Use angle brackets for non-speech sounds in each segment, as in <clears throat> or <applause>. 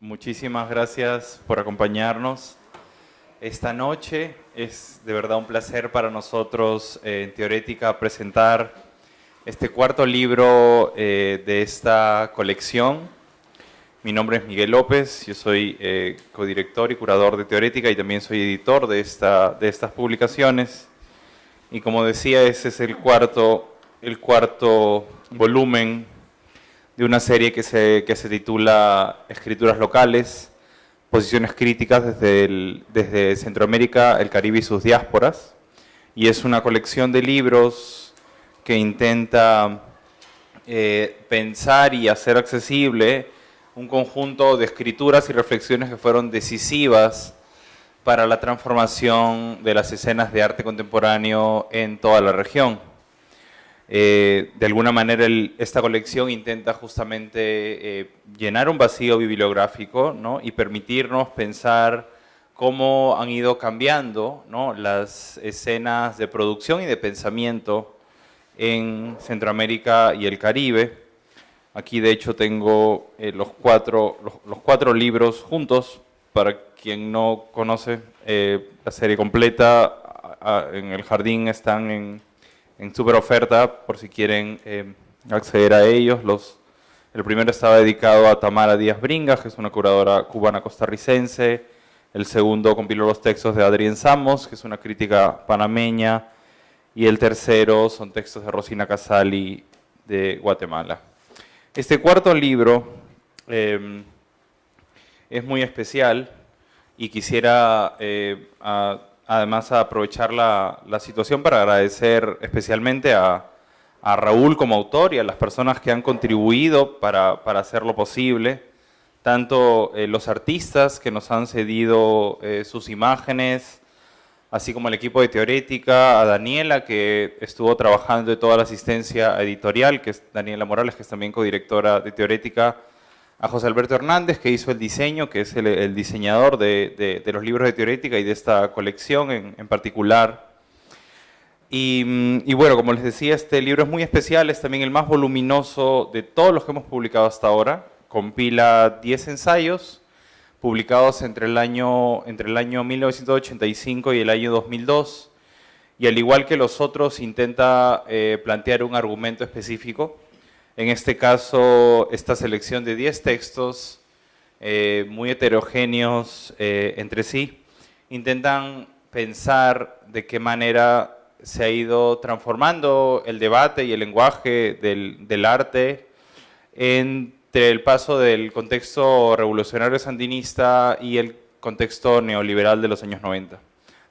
Muchísimas gracias por acompañarnos esta noche. Es de verdad un placer para nosotros eh, en Teorética presentar este cuarto libro eh, de esta colección. Mi nombre es Miguel López, yo soy eh, codirector y curador de Teorética y también soy editor de, esta, de estas publicaciones. Y como decía, ese es el cuarto, el cuarto volumen de una serie que se, que se titula Escrituras locales, posiciones críticas desde, desde Centroamérica, el Caribe y sus diásporas. Y es una colección de libros que intenta eh, pensar y hacer accesible un conjunto de escrituras y reflexiones que fueron decisivas para la transformación de las escenas de arte contemporáneo en toda la región. Eh, de alguna manera esta colección intenta justamente eh, llenar un vacío bibliográfico y permitirnos pensar cómo han ido cambiando las escenas de producción y de pensamiento en Centroamérica y el Caribe. Aquí de hecho tengo eh, los, cuatro, los, cuatro libros juntos, para quien no conoce la serie completa, en el jardín están en en super oferta por si quieren eh, acceder a ellos. Los, el primero estaba dedicado a Tamara Díaz Bringas, que es una curadora cubana costarricense. El segundo compiló los textos de Adrián Samos, que es una crítica panameña. Y el tercero son textos de Rosina Casali de Guatemala. Este cuarto libro em, es muy especial y quisiera eh, además aprovechar la, situación para agradecer especialmente a, Raúl como autor y a las personas que han contribuido para, hacerlo posible, tanto eh, los artistas que nos han cedido eh, sus imágenes, así como el equipo de Teorética, a Daniela que estuvo trabajando de toda la asistencia editorial, que es Daniela Morales, que es también codirectora de Teorética, a José Alberto Hernández, que hizo el diseño, que es el, diseñador de, los libros de teorética y de esta colección en, particular. Y, y, bueno, como les decía, este libro es muy especial, es también el más voluminoso de todos los que hemos publicado hasta ahora. Compila 10 ensayos publicados entre el año, entre el año 1985 y el año 2002. Y al igual que los otros, intenta eh, plantear un argumento específico en este caso, esta selección de 10 textos eh, muy heterogéneos eh, entre sí, intentan pensar de qué manera se ha ido transformando el debate y el lenguaje del, arte entre el paso del contexto revolucionario sandinista y el contexto neoliberal de los años 90.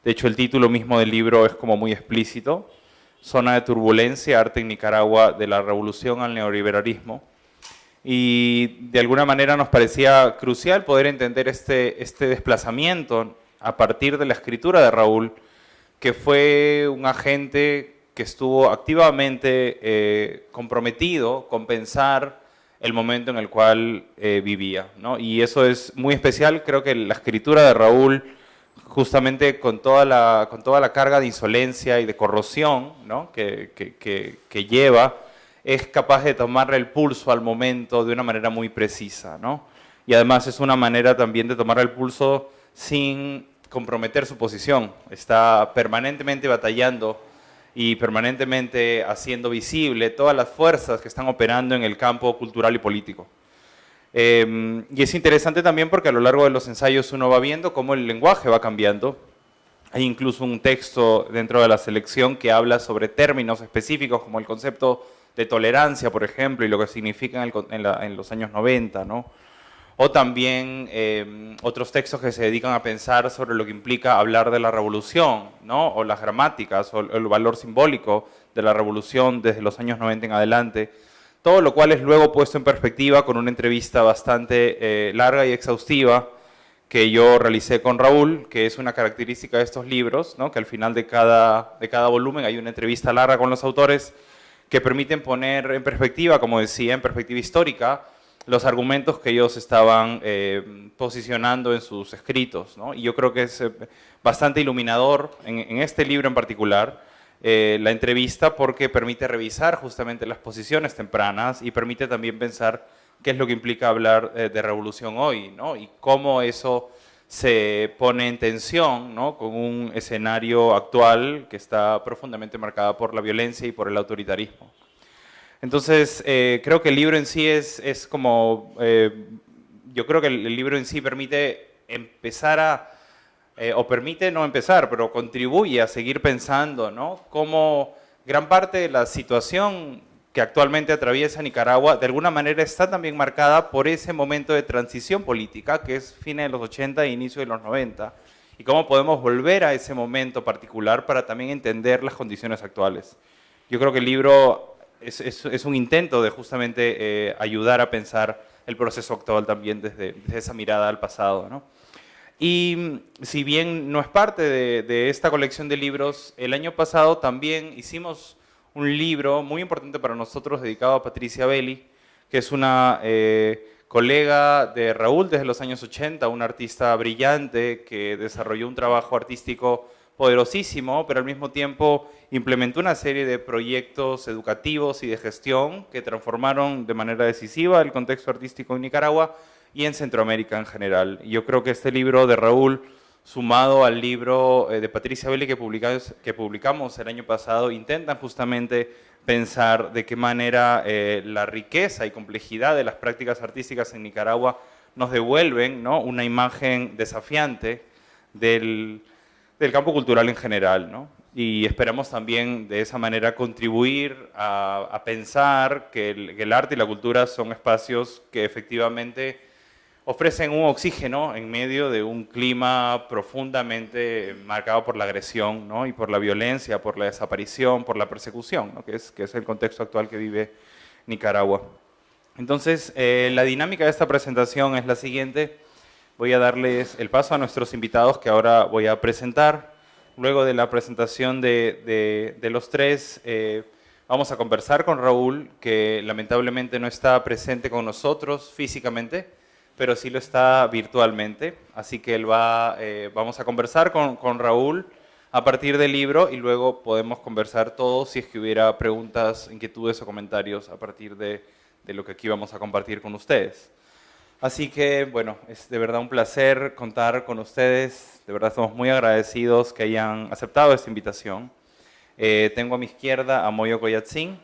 De hecho, el título mismo del libro es como muy explícito, zona de turbulencia, arte en Nicaragua, de la revolución al neoliberalismo. Y de alguna manera nos parecía crucial poder entender este, este desplazamiento a partir de la escritura de Raúl, que fue un agente que estuvo activamente eh, comprometido con pensar el momento en el cual eh, vivía. Y eso es muy especial, creo que la escritura de Raúl justamente con toda la, con toda la carga de insolencia y de corrosión que, que, lleva, es capaz de tomarle el pulso al momento de una manera muy precisa. Y además es una manera también de tomar el pulso sin comprometer su posición. Está permanentemente batallando y permanentemente haciendo visible todas las fuerzas que están operando en el campo cultural y político. Em, y es interesante también porque a lo largo de los ensayos uno va viendo cómo el lenguaje va cambiando. Hay incluso un texto dentro de la selección que habla sobre términos específicos como el concepto de tolerancia, por ejemplo, y lo que significa en, los años 90, ¿no? O también em, otros textos que se dedican a pensar sobre lo que implica hablar de la revolución, ¿no? O las gramáticas, o el valor simbólico de la revolución desde los años 90 en adelante todo lo cual es luego puesto en perspectiva con una entrevista bastante eh, larga y exhaustiva que yo realicé con Raúl, que es una característica de estos libros, ¿no? que al final de cada, de cada volumen hay una entrevista larga con los autores que permiten poner en perspectiva, como decía, en perspectiva histórica, los argumentos que ellos estaban eh, posicionando en sus escritos. Y yo creo que es eh, bastante iluminador en este libro en particular, eh, la entrevista porque permite revisar justamente las posiciones tempranas y permite también pensar qué es lo que implica hablar eh, de revolución hoy, ¿no? Y cómo eso se pone en tensión ¿no? con un escenario actual que está profundamente marcado por la violencia y por el autoritarismo. Entonces, eh, creo que el libro en sí es, es como, yo creo que el, libro en sí permite empezar a, eh, o permite no empezar, pero contribuye a seguir pensando, ¿no? Cómo gran parte de la situación que actualmente atraviesa Nicaragua, de alguna manera está también marcada por ese momento de transición política, que es fines de los 80 e inicio de los 90, y cómo podemos volver a ese momento particular para también entender las condiciones actuales. Yo creo que el libro es, un intento de justamente eh, ayudar a pensar el proceso actual también desde, esa mirada al pasado. ¿no? Y si bien no es parte de, esta colección de libros, el año pasado también hicimos un libro muy importante para nosotros dedicado a Patricia Belli, que es una eh, colega de Raúl desde los años 80, una artista brillante que desarrolló un trabajo artístico poderosísimo, pero al mismo tiempo implementó una serie de proyectos educativos y de gestión que transformaron de manera decisiva el contexto artístico en Nicaragua y en Centroamérica en general. Yo creo que este libro de Raúl sumado al libro eh, de Patricia Belli que publicamos, el año pasado, intentan justamente pensar de qué manera eh, la riqueza y complejidad de las prácticas artísticas en Nicaragua nos devuelven ¿no? una imagen desafiante del, campo cultural en general. ¿no? Y esperamos también de esa manera contribuir a, a pensar que el, que el arte y la cultura son espacios que efectivamente ofrecen un oxígeno en medio de un clima profundamente marcado por la agresión ¿no? y por la violencia, por la desaparición, por la persecución, ¿no? que, es, que es el contexto actual que vive Nicaragua. Entonces, eh, la dinámica de esta presentación es la siguiente. Voy a darles el paso a nuestros invitados que ahora voy a presentar. Luego de la presentación de, de, de los tres, eh, vamos a conversar con Raúl, que lamentablemente no está presente con nosotros físicamente, pero sí lo está virtualmente. Así que él va, eh, vamos a conversar con, Raúl a partir del libro y luego podemos conversar todos si es que hubiera preguntas, inquietudes o comentarios a partir de, lo que aquí vamos a compartir con ustedes. Así que, bueno, es de verdad un placer contar con ustedes. De verdad estamos muy agradecidos que hayan aceptado esta invitación. Eh, tengo a mi izquierda a Moyo Koyatzin,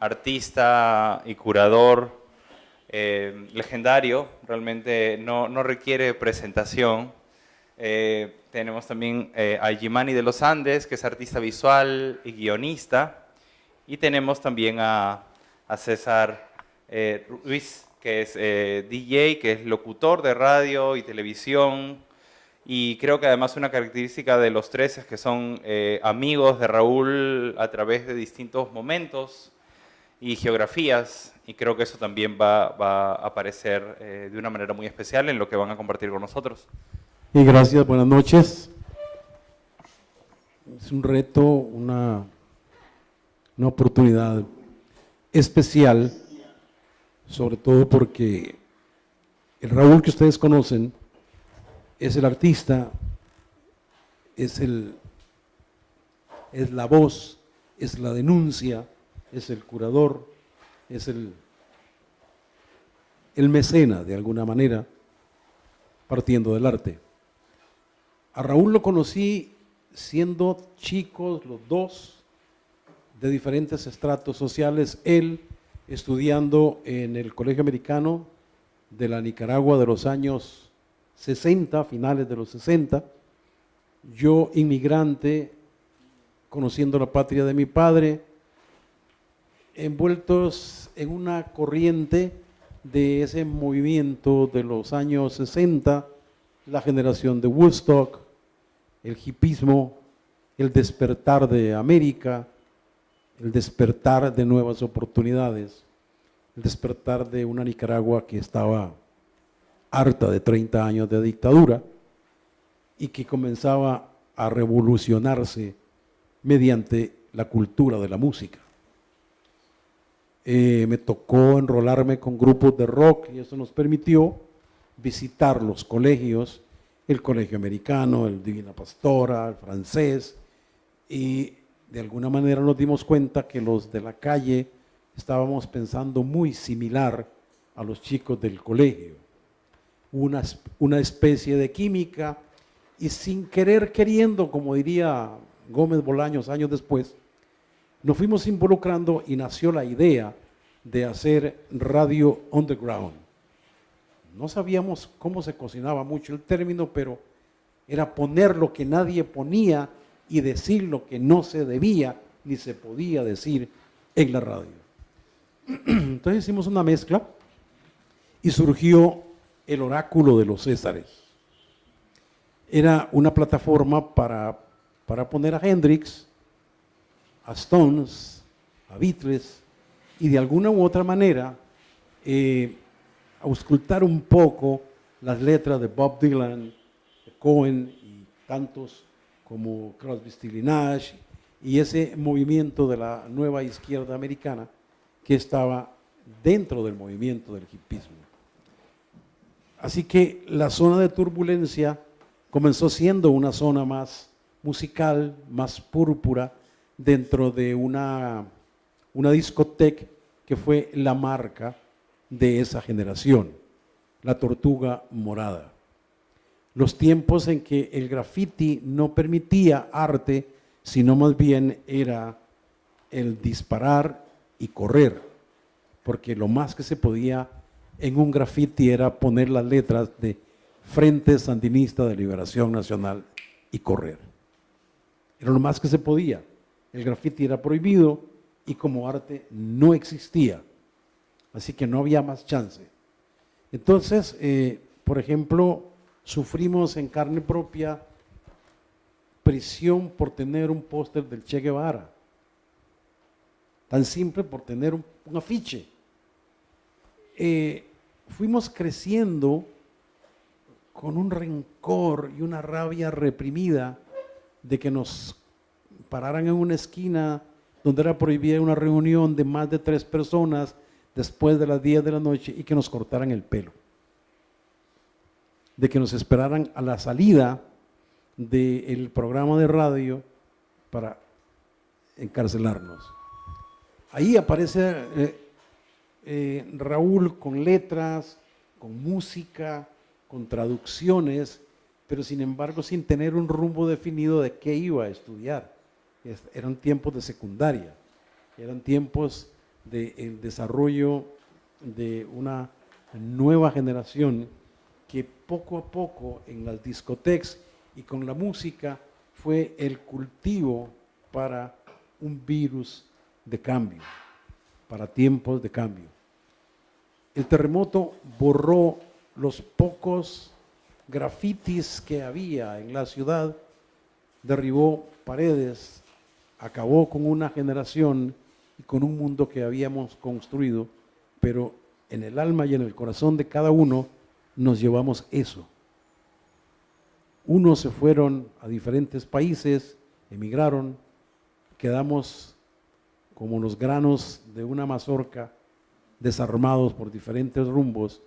artista y curador eh, legendario, realmente no, no, requiere presentación. Eh, tenemos también eh, a Jimani de los Andes, que es artista visual y guionista. Y tenemos también a, a César Ruiz, que es DJ, que es locutor de radio y televisión. Y creo que además una característica de los tres es que son amigos de Raúl a través de distintos momentos y geografías y creo que eso también va, va a aparecer eh, de una manera muy especial en lo que van a compartir con nosotros. Y gracias, buenas noches. Es un reto, una, una oportunidad especial, sobre todo porque el Raúl que ustedes conocen es el artista, es, el, es la voz, es la denuncia, es el curador, es el, el mecena de alguna manera, partiendo del arte. A Raúl lo conocí siendo chicos los dos, de diferentes estratos sociales, él estudiando en el Colegio Americano de la Nicaragua de los años 60, finales de los 60, yo inmigrante, conociendo la patria de mi padre, envueltos en una corriente de ese movimiento de los años 60, la generación de Woodstock, el hipismo, el despertar de América, el despertar de nuevas oportunidades, el despertar de una Nicaragua que estaba harta de 30 años de dictadura y que comenzaba a revolucionarse mediante la cultura de la música. Eh, me tocó enrolarme con grupos de rock y eso nos permitió visitar los colegios, el colegio americano, el Divina Pastora, el francés, y de alguna manera nos dimos cuenta que los de la calle estábamos pensando muy similar a los chicos del colegio. Una, una especie de química y sin querer queriendo, como diría Gómez Bolaños años después, nos fuimos involucrando y nació la idea de hacer radio underground. No sabíamos cómo se cocinaba mucho el término, pero era poner lo que nadie ponía y decir lo que no se debía ni se podía decir en la radio. <clears throat> Entonces hicimos una mezcla y surgió el oráculo de los Césares. Era una plataforma para, para poner a Hendrix, a Stones, a Beatles y de alguna u otra manera eh, auscultar un poco las letras de Bob Dylan, de Cohen y tantos como Crosby, Stills Nash y ese movimiento de la nueva izquierda americana que estaba dentro del movimiento del hipismo. Así que la zona de turbulencia comenzó siendo una zona más musical, más púrpura, dentro de una, una discoteca que fue la marca de esa generación, la tortuga morada. Los tiempos en que el graffiti no permitía arte, sino más bien era el disparar y correr, porque lo más que se podía en un graffiti era poner las letras de Frente Sandinista de Liberación Nacional y correr. Era lo más que se podía. El graffiti era prohibido y como arte no existía. Así que no había más chance. Entonces, eh, por ejemplo, sufrimos en carne propia prisión por tener un póster del Che Guevara tan simple por tener un, afiche. Eh, fuimos creciendo con un rencor y una rabia reprimida de que nos pararan en una esquina donde era prohibida una reunión de más de tres personas después de las 10 de la noche y que nos cortaran el pelo. De que nos esperaran a la salida del programa de radio para encarcelarnos. Ahí aparece eh, eh, Raúl con letras, con música, con traducciones, pero sin embargo sin tener un rumbo definido de qué iba a estudiar. Eran tiempos de secundaria, eran tiempos del desarrollo de una nueva generación que poco a poco en las discotecas y con la música fue el cultivo para un virus de cambio, para tiempos de cambio. El terremoto borró los pocos grafitis que había en la ciudad, derribó paredes, acabó con una generación y con un mundo que habíamos construido, pero en el alma y en el corazón de cada uno nos llevamos eso. Unos se fueron a diferentes países, emigraron, quedamos como los granos de una mazorca desarmados por diferentes rumbos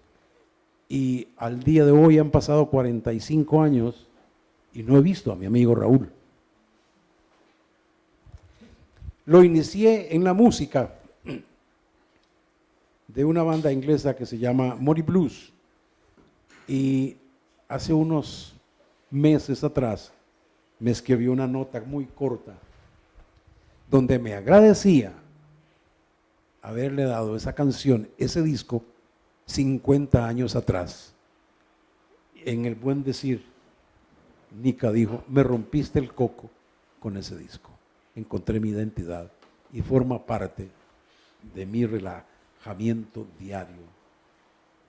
y al día de hoy han pasado 45 años y no he visto a mi amigo Raúl. Lo inicié en la música de una banda inglesa que se llama Mori Blues y hace unos meses atrás me escribió una nota muy corta donde me agradecía haberle dado esa canción, ese disco, 50 años atrás. En el buen decir, Nika dijo, me rompiste el coco con ese disco. Encontré mi identidad y forma parte de mi relajamiento diario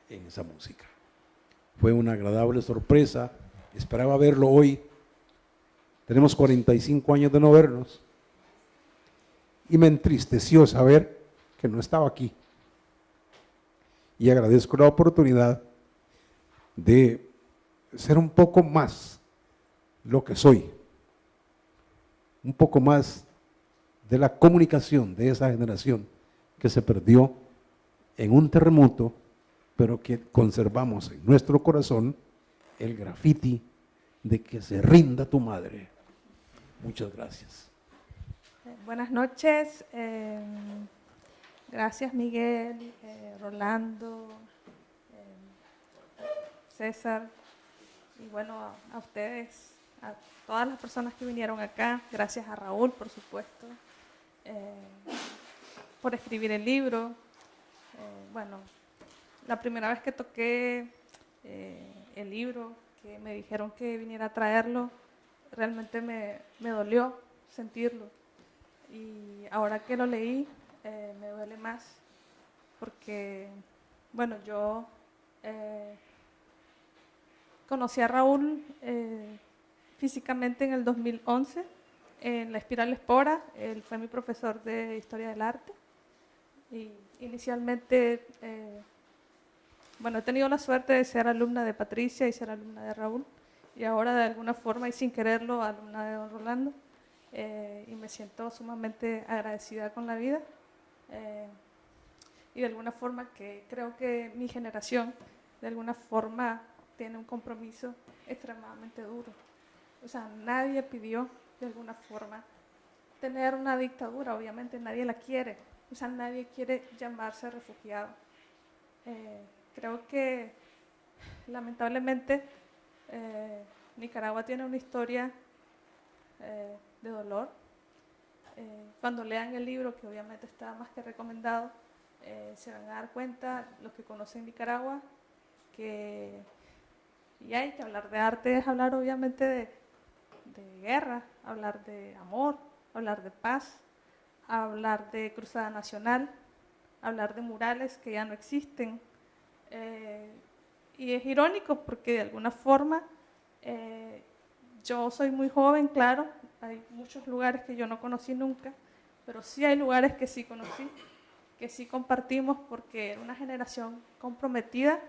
en esa música. Fue una agradable sorpresa, esperaba verlo hoy. Tenemos 45 años de no vernos y me entristeció saber que no estaba aquí. Y agradezco la oportunidad de ser un poco más lo que soy, un poco más de la comunicación de esa generación que se perdió en un terremoto, pero que conservamos en nuestro corazón el grafiti de que se rinda tu madre. Muchas gracias. Buenas noches. Eh, Gracias Miguel, eh, Rolando, eh, César y bueno, a, ustedes, a todas las personas que vinieron acá. Gracias a Raúl, por supuesto, eh, por escribir el libro. bueno, la primera vez que toqué el libro, que me dijeron que viniera a traerlo, realmente me, me dolió sentirlo. Y ahora que lo leí, eh, me duele más porque, bueno, yo eh, conocí a Raúl eh, físicamente en el 2011 en la Espiral Espora, él fue mi profesor de Historia del Arte. Y inicialmente, bueno, he tenido la suerte de ser alumna de Patricia y ser alumna de Raúl. Y ahora de alguna forma y sin quererlo alumna de Don Rolando. Y me siento sumamente agradecida con la vida. Eh, y de alguna forma que creo que mi generación de alguna forma tiene un compromiso extremadamente duro. O sea, nadie pidió de alguna forma tener una dictadura, obviamente nadie la quiere, o sea, nadie quiere llamarse refugiado. Eh, creo que lamentablemente eh, Nicaragua tiene una historia de dolor, eh, cuando lean el libro, que obviamente está más que recomendado, eh, se van a dar cuenta, los que conocen Nicaragua, que y hay que hablar de arte, es hablar obviamente de, guerra, hablar de amor, hablar de paz, hablar de cruzada nacional, hablar de murales que ya no existen. Eh, y es irónico porque de alguna forma yo soy muy joven, claro, hay muchos lugares que yo no conocí nunca, pero sí hay lugares que sí conocí, que sí compartimos porque era una generación comprometida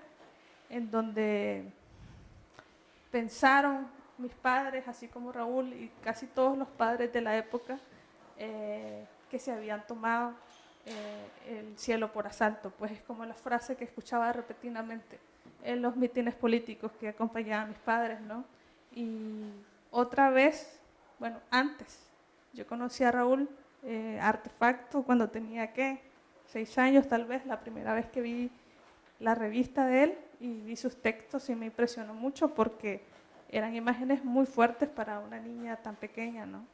en donde pensaron mis padres, así como Raúl y casi todos los padres de la época, eh, que se habían tomado eh, el cielo por asalto, pues es como la frase que escuchaba repetidamente en los mítines políticos que acompañaban a mis padres, ¿no? Y otra vez bueno, antes. Yo conocí a Raúl eh, Artefacto cuando tenía, ¿qué? Seis años tal vez, la primera vez que vi la revista de él y vi sus textos y me impresionó mucho porque eran imágenes muy fuertes para una niña tan pequeña, ¿no?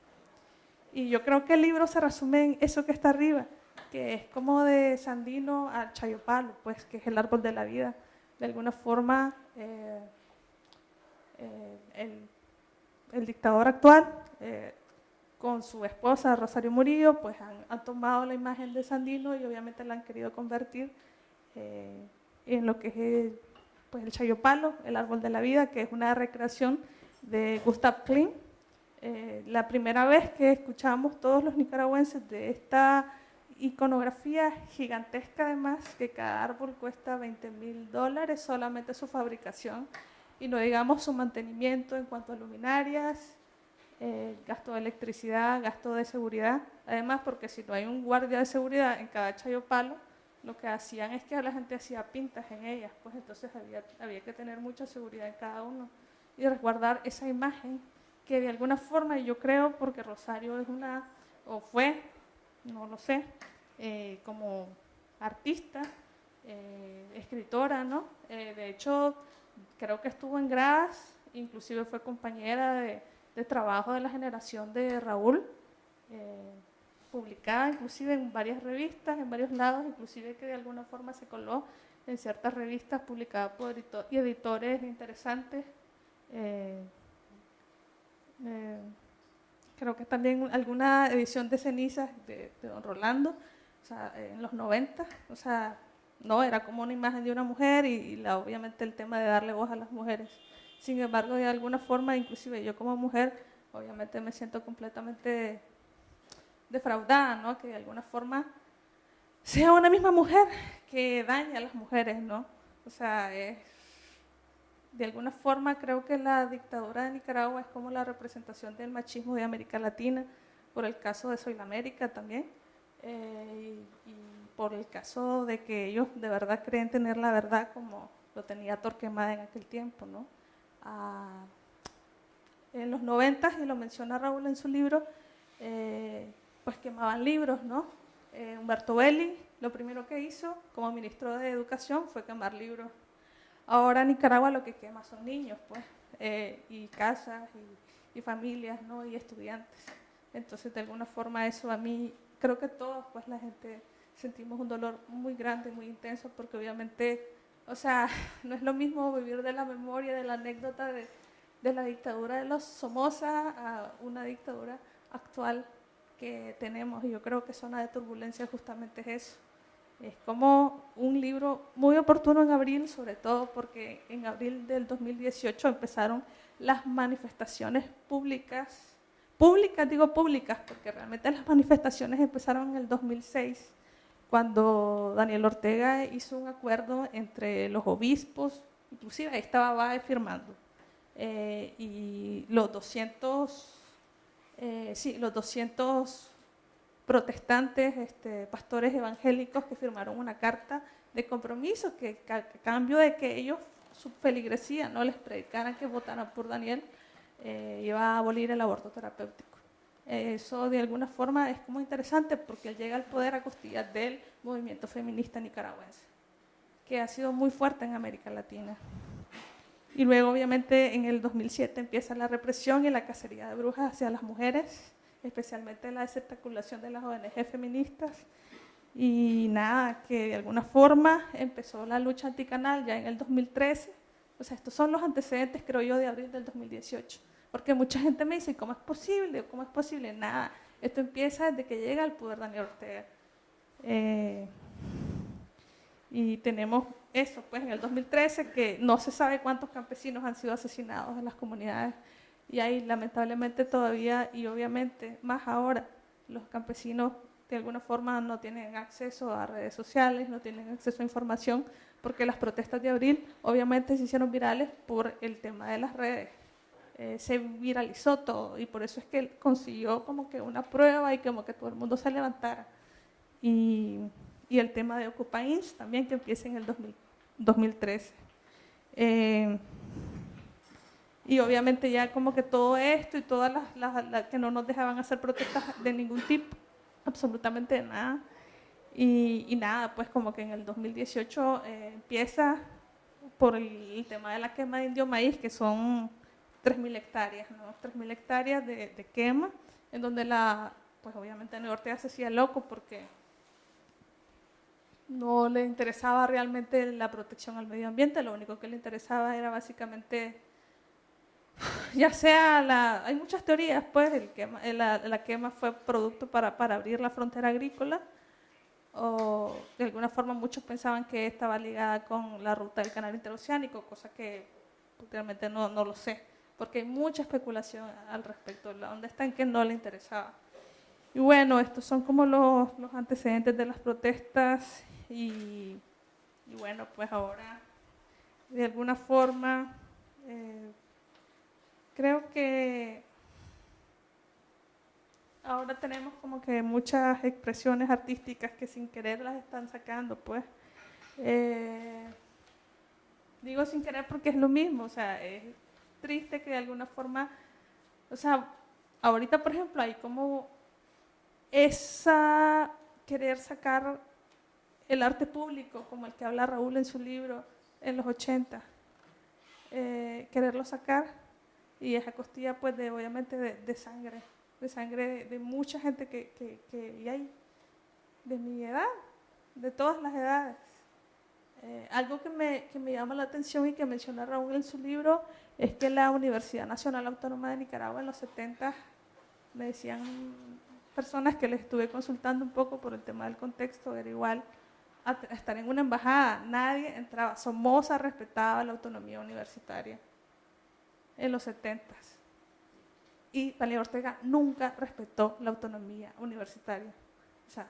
Y yo creo que el libro se resume en eso que está arriba, que es como de Sandino al Chayopalo, pues que es el árbol de la vida. De alguna forma, eh, eh, el el dictador actual, eh, con su esposa Rosario Murillo, pues han, tomado la imagen de Sandino y obviamente la han querido convertir eh, en lo que es pues, el Chayopalo, el árbol de la vida, que es una recreación de Gustav Klimt. Eh, la primera vez que escuchamos todos los nicaragüenses de esta iconografía gigantesca además, que cada árbol cuesta 20 mil dólares solamente su fabricación, y no digamos su mantenimiento en cuanto a luminarias, eh, gasto de electricidad, gasto de seguridad. Además, porque si no hay un guardia de seguridad en cada chayo palo, lo que hacían es que la gente hacía pintas en ellas, pues entonces había, había que tener mucha seguridad en cada uno y resguardar esa imagen que de alguna forma, yo creo, porque Rosario es una, o fue, no lo sé, eh, como artista, eh, escritora, ¿no? de hecho, creo que estuvo en Gras, inclusive fue compañera de, trabajo de la generación de Raúl, eh, publicada inclusive en varias revistas, en varios lados, inclusive que de alguna forma se coló en ciertas revistas publicadas por y editores interesantes. Eh, eh, creo que también alguna edición de cenizas de, Don Rolando, o sea, en los 90, o sea, no, era como una imagen de una mujer y, la, obviamente el tema de darle voz a las mujeres. Sin embargo, de alguna forma, inclusive yo como mujer, obviamente me siento completamente defraudada, ¿no? Que de alguna forma sea una misma mujer que daña a las mujeres, ¿no? O sea, de alguna forma creo que la dictadura de Nicaragua es como la representación del machismo de América Latina, por el caso de Soy la América también. Eh, y por el caso de que ellos de verdad creen tener la verdad como lo tenía Torquemada en aquel tiempo, ¿no? Ah, en los noventas, y lo menciona Raúl en su libro, eh, pues quemaban libros, ¿no? Eh, Humberto Belli lo primero que hizo como ministro de Educación fue quemar libros. Ahora Nicaragua lo que quema son niños, pues, eh, y casas, y, y familias, ¿no? Y estudiantes. Entonces, de alguna forma, eso a mí, creo que todos, pues, la gente sentimos un dolor muy grande, muy intenso, porque obviamente, o sea, <laughs> no es lo mismo vivir de la memoria, de la anécdota de, de la dictadura de los Somoza a una dictadura actual que tenemos. Y yo creo que Zona de Turbulencia justamente es eso. Es como un libro muy oportuno en abril, sobre todo porque en abril del 2018 empezaron las manifestaciones públicas, públicas, digo públicas, porque realmente las manifestaciones empezaron en el 2006 cuando Daniel Ortega hizo un acuerdo entre los obispos, inclusive ahí estaba Bae firmando, eh, y los 200, eh, sí, los 200 protestantes, este, pastores evangélicos que firmaron una carta de compromiso que, a cambio de que ellos, su feligresía, no les predicaran que votaran por Daniel, eh, iba a abolir el aborto terapéutico. Eso de alguna forma es como interesante porque él llega al poder a costillas del movimiento feminista nicaragüense, que ha sido muy fuerte en América Latina. Y luego, obviamente, en el 2007 empieza la represión y la cacería de brujas hacia las mujeres, especialmente la desespeculación de las ONG feministas. Y nada, que de alguna forma empezó la lucha anticanal ya en el 2013. O sea, estos son los antecedentes, creo yo, de abril del 2018. Porque mucha gente me dice, ¿cómo es posible? ¿Cómo es posible? Nada, esto empieza desde que llega al poder Daniel Ortega. Eh, y tenemos eso, pues en el 2013, que no se sabe cuántos campesinos han sido asesinados en las comunidades. Y ahí lamentablemente todavía, y obviamente más ahora, los campesinos de alguna forma no tienen acceso a redes sociales, no tienen acceso a información, porque las protestas de abril obviamente se hicieron virales por el tema de las redes. Eh, se viralizó todo y por eso es que consiguió como que una prueba y como que todo el mundo se levantara. Y, y el tema de Ocupa también que empieza en el 2013. Eh, y obviamente ya como que todo esto y todas las, que no nos dejaban hacer protestas de ningún tipo, absolutamente nada. Y, y, nada, pues como que en el 2018 eh, empieza por el, tema de la quema de indio maíz, que son 3.000 hectáreas, ¿no? 3.000 hectáreas de, quema, en donde la, pues obviamente Ortega se hacía loco porque no le interesaba realmente la protección al medio ambiente, lo único que le interesaba era básicamente, <sighs> ya sea, la, hay muchas teorías, pues, el quema, la, la, quema fue producto para, para abrir la frontera agrícola, o de alguna forma muchos pensaban que estaba ligada con la ruta del canal interoceánico, cosa que realmente no, no lo sé porque hay mucha especulación al respecto, dónde está en que no le interesaba. Y bueno, estos son como los, los antecedentes de las protestas y, bueno, pues ahora de alguna forma eh, creo que ahora tenemos como que muchas expresiones artísticas que sin querer las están sacando, pues. Eh, digo sin querer porque es lo mismo, o sea, es, triste que de alguna forma, o sea, ahorita por ejemplo hay como esa querer sacar el arte público, como el que habla Raúl en su libro en los 80, eh, quererlo sacar y esa costilla pues de obviamente de, sangre, de sangre de, mucha gente que, que, que hay de mi edad, de todas las edades. Eh, algo que me, que me, llama la atención y que menciona Raúl en su libro es que la Universidad Nacional Autónoma de Nicaragua en los 70 me decían personas que les estuve consultando un poco por el tema del contexto, era igual a estar en una embajada, nadie entraba, Somoza respetaba la autonomía universitaria en los 70 y Daniel Ortega nunca respetó la autonomía universitaria, o sea,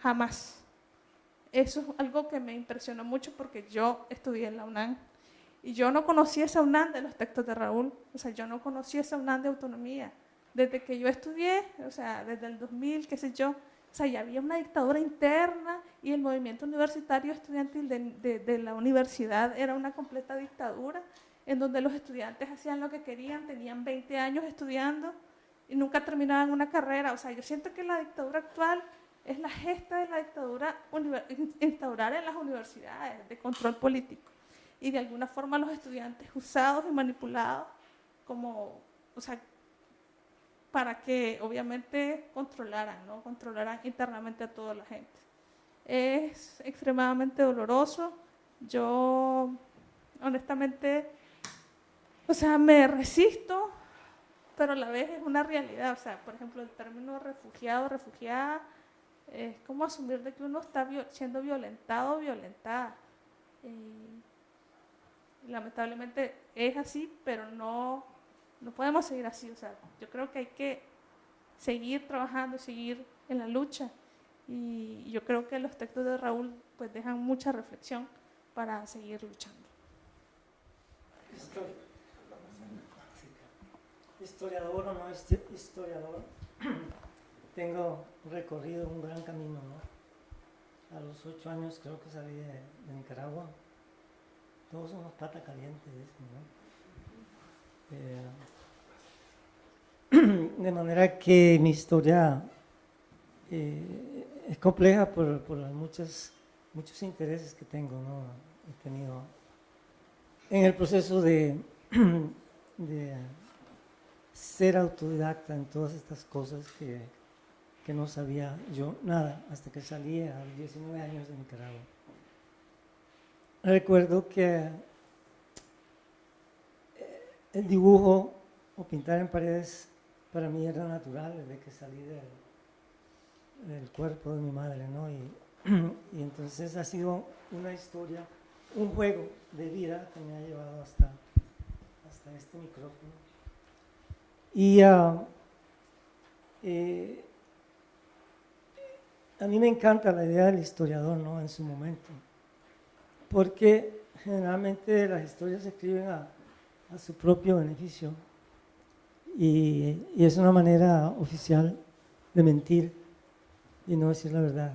jamás. Eso es algo que me impresionó mucho porque yo estudié en la UNAM y yo no conocía esa UNAM de los textos de Raúl, o sea, yo no conocía esa UNAM de autonomía. Desde que yo estudié, o sea, desde el 2000, qué sé yo, o sea, ya había una dictadura interna y el movimiento universitario estudiantil de, la universidad era una completa dictadura en donde los estudiantes hacían lo que querían, tenían 20 años estudiando y nunca terminaban una carrera. O sea, yo siento que la dictadura actual es la gesta de la dictadura instaurar en las universidades de control político y de alguna forma los estudiantes usados y manipulados como, o sea, para que obviamente controlaran, ¿no? Controlaran internamente a toda la gente. Es extremadamente doloroso. Yo, honestamente, o sea, me resisto, pero a la vez es una realidad. O sea, por ejemplo, el término refugiado, refugiada, es como asumir de que uno está siendo violentado violentada. Lamentablemente es así, pero no, no podemos seguir así. O sea, yo creo que hay que seguir trabajando, seguir en la lucha. Y yo creo que los textos de Raúl pues dejan mucha reflexión para seguir luchando historiador o no historiador, <clears throat> tengo recorrido un gran camino, ¿no? A los ocho años creo que salí de, Nicaragua. Todos somos pata calientes, ¿no? Eh, <clears throat> de manera que mi historia eh, es compleja por, por muchos intereses que tengo, ¿no? He tenido en el proceso <clears throat> de, ser autodidacta en todas estas cosas que, que no sabía yo nada hasta que salí a los 19 años de Nicaragua. Recuerdo que el dibujo o pintar en paredes para mí era natural desde que salí del, cuerpo de mi madre, ¿no? Y, <clears throat> y, entonces ha sido una historia, un juego de vida que me ha llevado hasta, hasta este micrófono. Y ah, eh, a mí me encanta la idea del historiador ¿no? en su momento, porque generalmente las historias se escriben a, su propio beneficio y, es una manera oficial de mentir y no decir la verdad.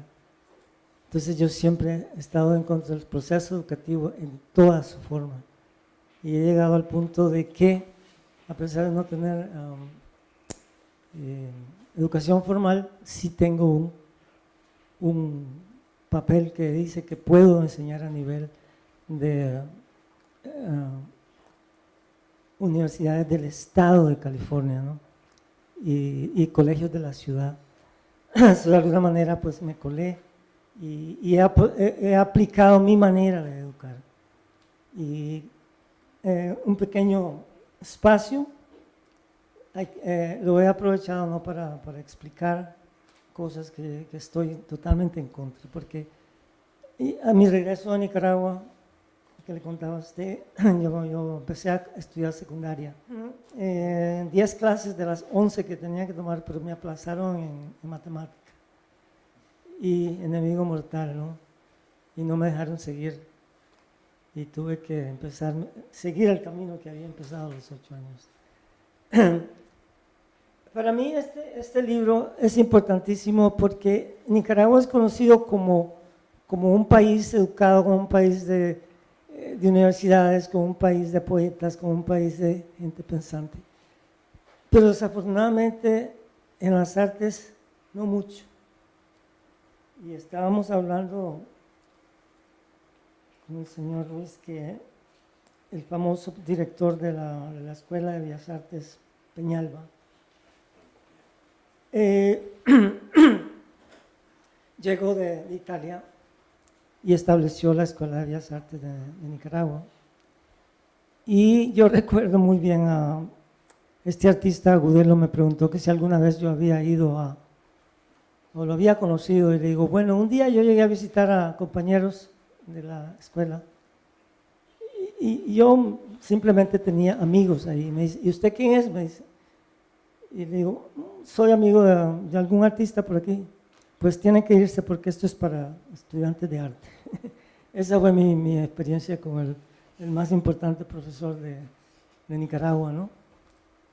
Entonces yo siempre he estado en contra del proceso educativo en toda su forma y he llegado al punto de que a pesar de no tener um, eh, educación formal, sí tengo un, papel que dice que puedo enseñar a nivel de uh, universidades del estado de California y, colegios de la ciudad. <clears throat> de alguna manera pues me colé y, he, aplicado mi manera de educar. Y eh, un pequeño espacio, eh, lo he aprovechado ¿no? para, para explicar cosas que, que, estoy totalmente en contra, porque a mi regreso a Nicaragua, que le contaba a usted, <clears throat> yo, yo empecé a estudiar secundaria. 10 eh, clases de las 11 que tenía que tomar, pero me aplazaron en, en matemática. Y enemigo mortal, ¿no? Y no me dejaron seguir y tuve que empezar, seguir el camino que había empezado a los ocho años. <clears throat> Para mí este, este libro es importantísimo porque Nicaragua es conocido como, como un país educado, como un país de, de universidades, como un país de poetas, como un país de gente pensante. Pero desafortunadamente en las artes no mucho. Y estábamos hablando con el señor Ruiz, que el famoso director de la, Escuela de Bellas Artes Peñalba, eh, <clears throat> llegó de, Italia y estableció la Escuela de Bellas Artes de, Nicaragua. Y yo recuerdo muy bien a este artista Agudelo me preguntó que si alguna vez yo había ido a, o lo había conocido, y le digo, bueno, un día yo llegué a visitar a compañeros de la escuela. Y, yo simplemente tenía amigos ahí. Me dice, ¿y usted quién es? Me dice. Y le digo, soy amigo de, algún artista por aquí. Pues tiene que irse porque esto es para estudiantes de arte. <laughs> Esa fue mi, mi experiencia con el, el, más importante profesor de, de Nicaragua, ¿no?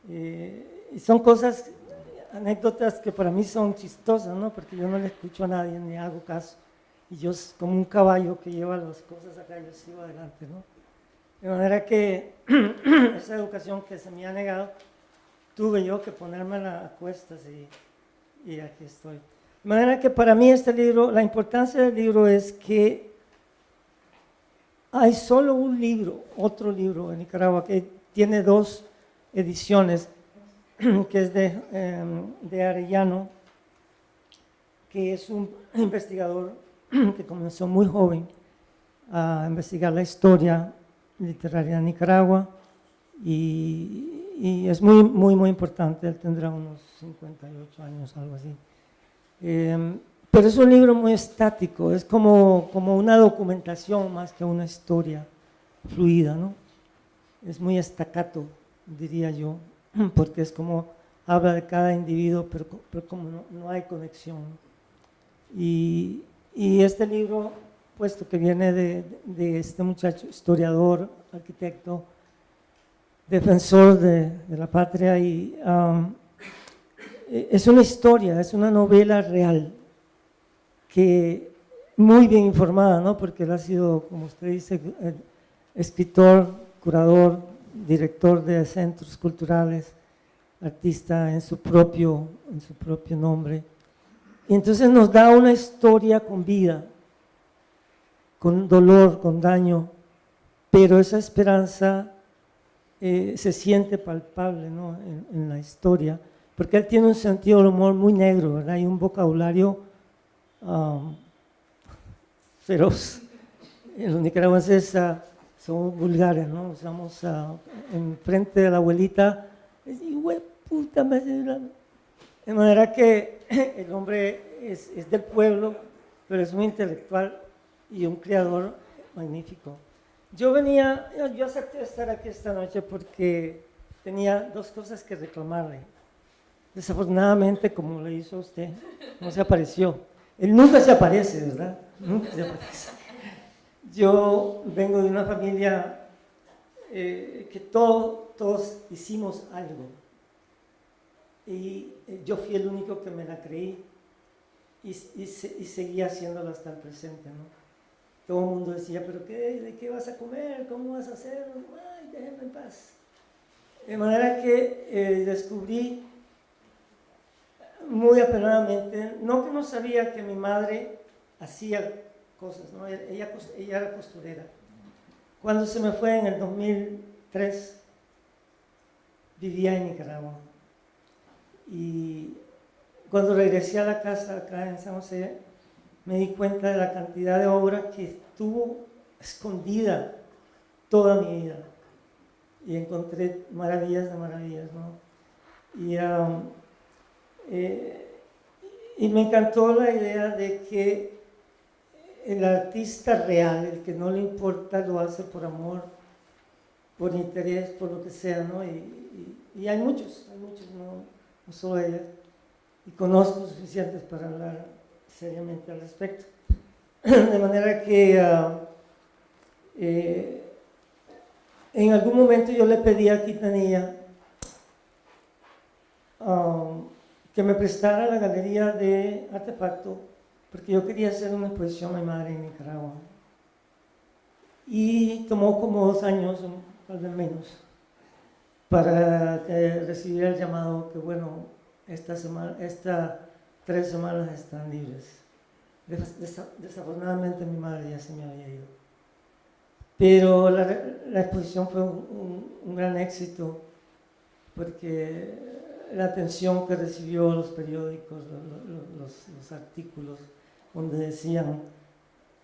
y son cosas, anécdotas que para mí son chistosas, ¿no? Porque yo no le escucho a nadie ni hago caso y yo como un caballo que lleva las cosas acá, yo sigo adelante, ¿no? De manera que <clears throat> esa educación que se me ha negado, tuve yo que ponerme a cuestas y, y aquí estoy. De manera que para mí este libro, la importancia del libro es que hay solo un libro, otro libro en Nicaragua, que tiene dos ediciones, <clears throat> que es de, em, de Arellano, que es un <clears throat> investigador <clears throat> que comenzó muy joven a investigar la historia literaria de Nicaragua y es muy, muy, muy importante, él tendrá unos 58 años, algo así. Em, pero es un libro muy estático, es como, como una documentación más que una historia fluida, ¿no? Es muy estacato, diría yo, <clears throat> porque es como habla de cada individuo, pero, pero como no, no, hay conexión. Y, y, este libro, puesto que viene de, de, este muchacho, historiador, arquitecto, defensor de, de la patria, y um, es una historia, es una novela real, que muy bien informada, ¿no? porque él ha sido, como usted dice, escritor, curador, director de centros culturales, artista en su propio, en su propio nombre. Y entonces nos da una historia con vida, con dolor, con daño, pero esa esperanza eh, se siente palpable ¿no? en, en la historia porque él tiene un sentido del humor muy negro, ¿verdad? Hay un vocabulario um, feroz. Los nicaragüenses uh, somos vulgares, ¿no? Usamos uh, en frente de la abuelita, puta, de manera que <laughs> el hombre es, es del pueblo, pero es muy intelectual y un creador magnífico. Yo venía, yo acepté estar aquí esta noche porque tenía dos cosas que reclamarle. Desafortunadamente, como le hizo usted, no se apareció. Él nunca se aparece, ¿verdad? Nunca se aparece. Yo vengo de una familia eh, que todo, todos hicimos algo. Y eh, yo fui el único que me la creí y, y, y seguía haciéndolo hasta el presente. ¿no? Todo el mundo decía, ¿pero qué? ¿De qué vas a comer? ¿Cómo vas a hacer? Ay, déjenme en paz. De manera que eh, descubrí muy apenadamente, no que no sabía que mi madre hacía cosas, ¿no? ella, ella era costurera. Cuando se me fue en el 2003, vivía en Nicaragua. Y cuando regresé a la casa acá en San José, me di cuenta de la cantidad de obra que estuvo escondida toda mi vida. Y encontré maravillas de maravillas, ¿no? Y um, eh, y me encantó la idea de que el artista real, el que no le importa, lo hace por amor, por interés, por lo que sea, ¿no? Y, hay muchos, hay muchos, no, no solo ella. Y conozco suficientes para hablar seriamente al respecto. <clears throat> De manera que uh, en algún momento yo le pedí a Quitanilla um, que me prestara la galería de artefacto porque yo quería hacer una exposición a mi madre en Nicaragua. Y tomó como dos años, tal vez menos, para recibir el llamado que, bueno, esta semana, estas tres semanas están libres. Desafortunadamente mi madre ya se me había ido. Pero la, la exposición fue un, un, un gran éxito porque la atención que recibió los periódicos, los, los, artículos, donde decían,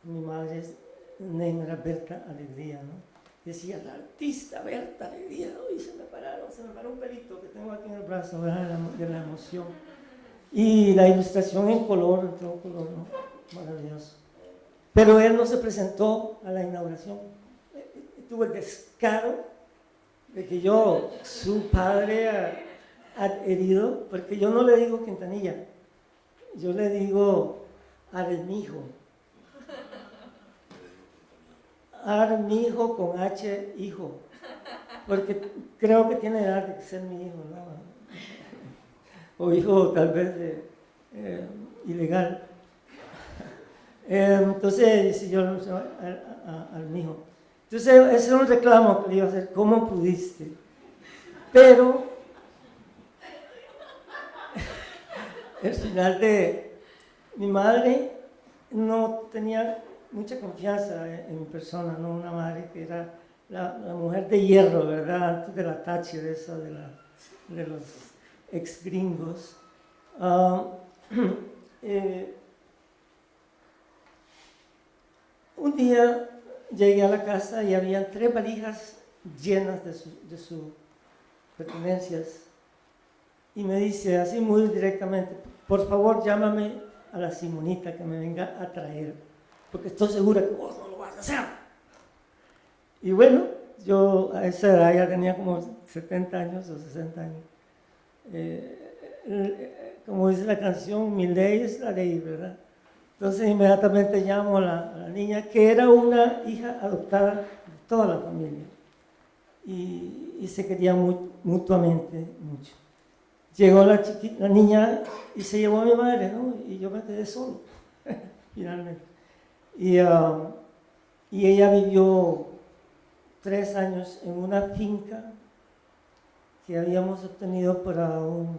mi madre es negra Berta Alegría, ¿no? Decía, la artista Berta Alegría, y se me pararon, se me paró un pelito que tengo aquí en el brazo, De, la, de la emoción. Y la ilustración en color, en todo color, ¿no? Maravilloso. Pero él no se presentó a la inauguración. Tuvo el descaro de que yo, su padre, herido, porque yo no le digo Quintanilla, yo le digo Armijo. Armijo con H, hijo, porque creo que tiene edad de ser mi hijo, ¿no? O hijo tal vez eh, ilegal. Entonces, si yo Armijo. Entonces, ese era un reclamo que le iba a hacer, ¿cómo pudiste? Pero el final de, mi madre no tenía mucha confianza en, mi persona, ¿no? Una madre que era la, mujer de hierro, ¿verdad? Antes de la Thatcher, de, la, de los ex gringos. Ah, <clears throat> eh, un día llegué a la casa y había tres valijas llenas de sus pertenencias. Y me dice así muy directamente, por favor llámame a la Simonita que me venga a traer, porque estoy segura que vos no lo vas a hacer. Y bueno, yo a esa edad ya tenía como 70 años o 60 años. Eh, como dice la canción, mi ley es la ley, ¿verdad? Entonces inmediatamente llamo a la, niña, que era una hija adoptada de toda la familia. Y, se quería mutuamente mucho. Llegó la, niña y se llevó a mi madre, ¿no? Y yo me quedé solo, <laughs> finalmente. Y, um, y ella vivió tres años en una finca que habíamos obtenido para un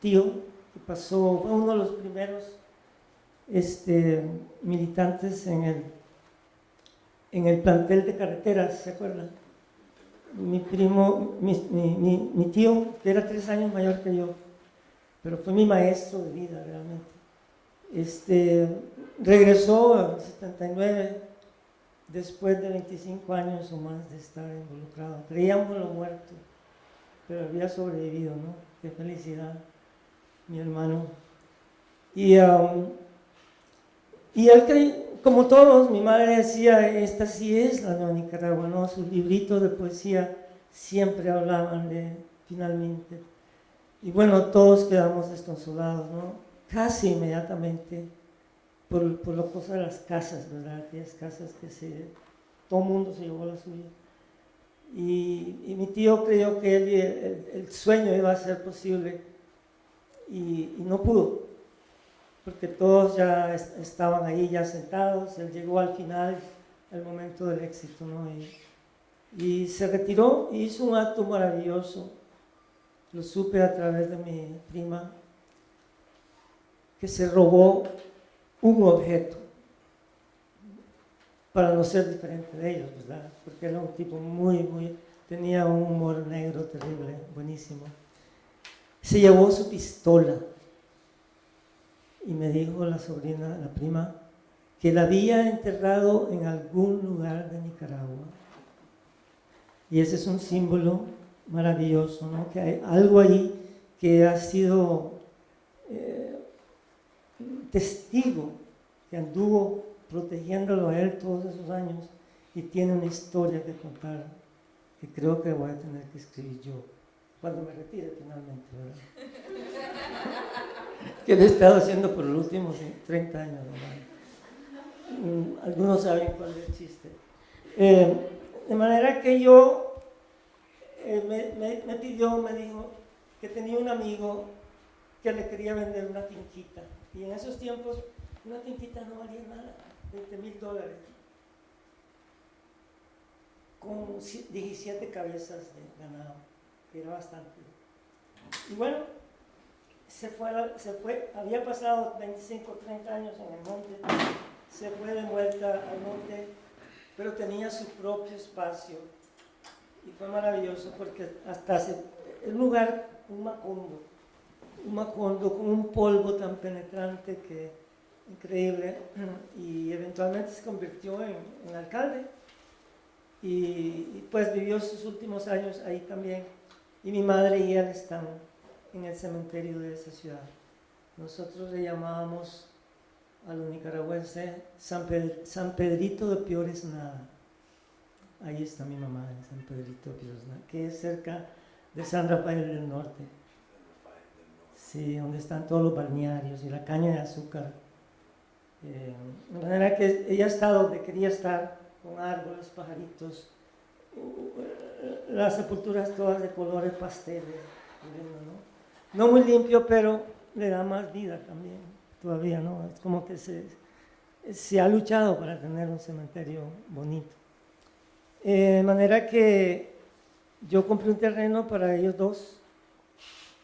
tío que pasó, fue uno de los primeros este, militantes en el plantel de carreteras, ¿se acuerdan? Mi primo, mi, mi, mi, tío, que era tres años mayor que yo, pero fue mi maestro de vida realmente. Este, regresó en 79, después de 25 años o más de estar involucrado. Creíamos lo muerto, pero había sobrevivido, ¿no? Qué felicidad, mi hermano. Y um, y él, como todos, mi madre decía, esta sí es la nueva Nicaragua, ¿no? Sus libritos de poesía siempre hablaban de, finalmente. Y bueno, todos quedamos desconsolados, ¿no? Casi inmediatamente por, por la cosa de las casas, ¿verdad? Aquellas casas que se, todo el mundo se llevó a la suya. Y, y, mi tío creyó que el, el, sueño iba a ser posible y, y no pudo porque todos ya estaban ahí ya sentados, él llegó al final, el momento del éxito, ¿no? Y, se retiró y hizo un acto maravilloso, lo supe a través de mi prima, que se robó un objeto para no ser diferente de ellos, ¿verdad? Porque era un tipo muy, muy, tenía un humor negro terrible, buenísimo. Se llevó su pistola y me dijo la sobrina, la prima, que la había enterrado en algún lugar de Nicaragua. Y ese es un símbolo maravilloso, ¿no? que hay algo ahí que ha sido eh, testigo, que anduvo protegiéndolo a él todos esos años y tiene una historia que contar que creo que voy a tener que escribir yo cuando me retire finalmente. <laughs> que lo he estado haciendo por los últimos 30 años. Mm, algunos saben cuál es el chiste. Eh, de manera que yo, eh, me, pidió, me dijo que tenía un amigo que le quería vender una finquita. Y en esos tiempos una finquita no valía nada, 20 mil dólares. Con 17 cabezas de ganado, era bastante. Y bueno, se fue, se fue, había pasado 25 o 30 años en el monte, se fue de vuelta al monte, pero tenía su propio espacio. Y fue maravilloso porque hasta se, el lugar, un macondo, un macondo con un polvo tan penetrante que increíble, <clears throat> y eventualmente se convirtió en, alcalde. Y, y, pues vivió sus últimos años ahí también. Y mi madre y él están en el cementerio de esa ciudad. Nosotros le llamábamos a los nicaragüenses San, San Pedrito de Piores Nada. Ahí está mi mamá, en San Pedrito de Piores Nada, que es cerca de San Rafael del Norte. Sí, donde están todos los balnearios y la caña de azúcar. Eh, de manera que ella está donde quería estar, con árboles, pajaritos, las sepulturas todas de colores pasteles. No muy limpio, pero le da más vida también, todavía, ¿no? Es como que se, ha luchado para tener un cementerio bonito. Eh, de manera que yo compré un terreno para ellos dos,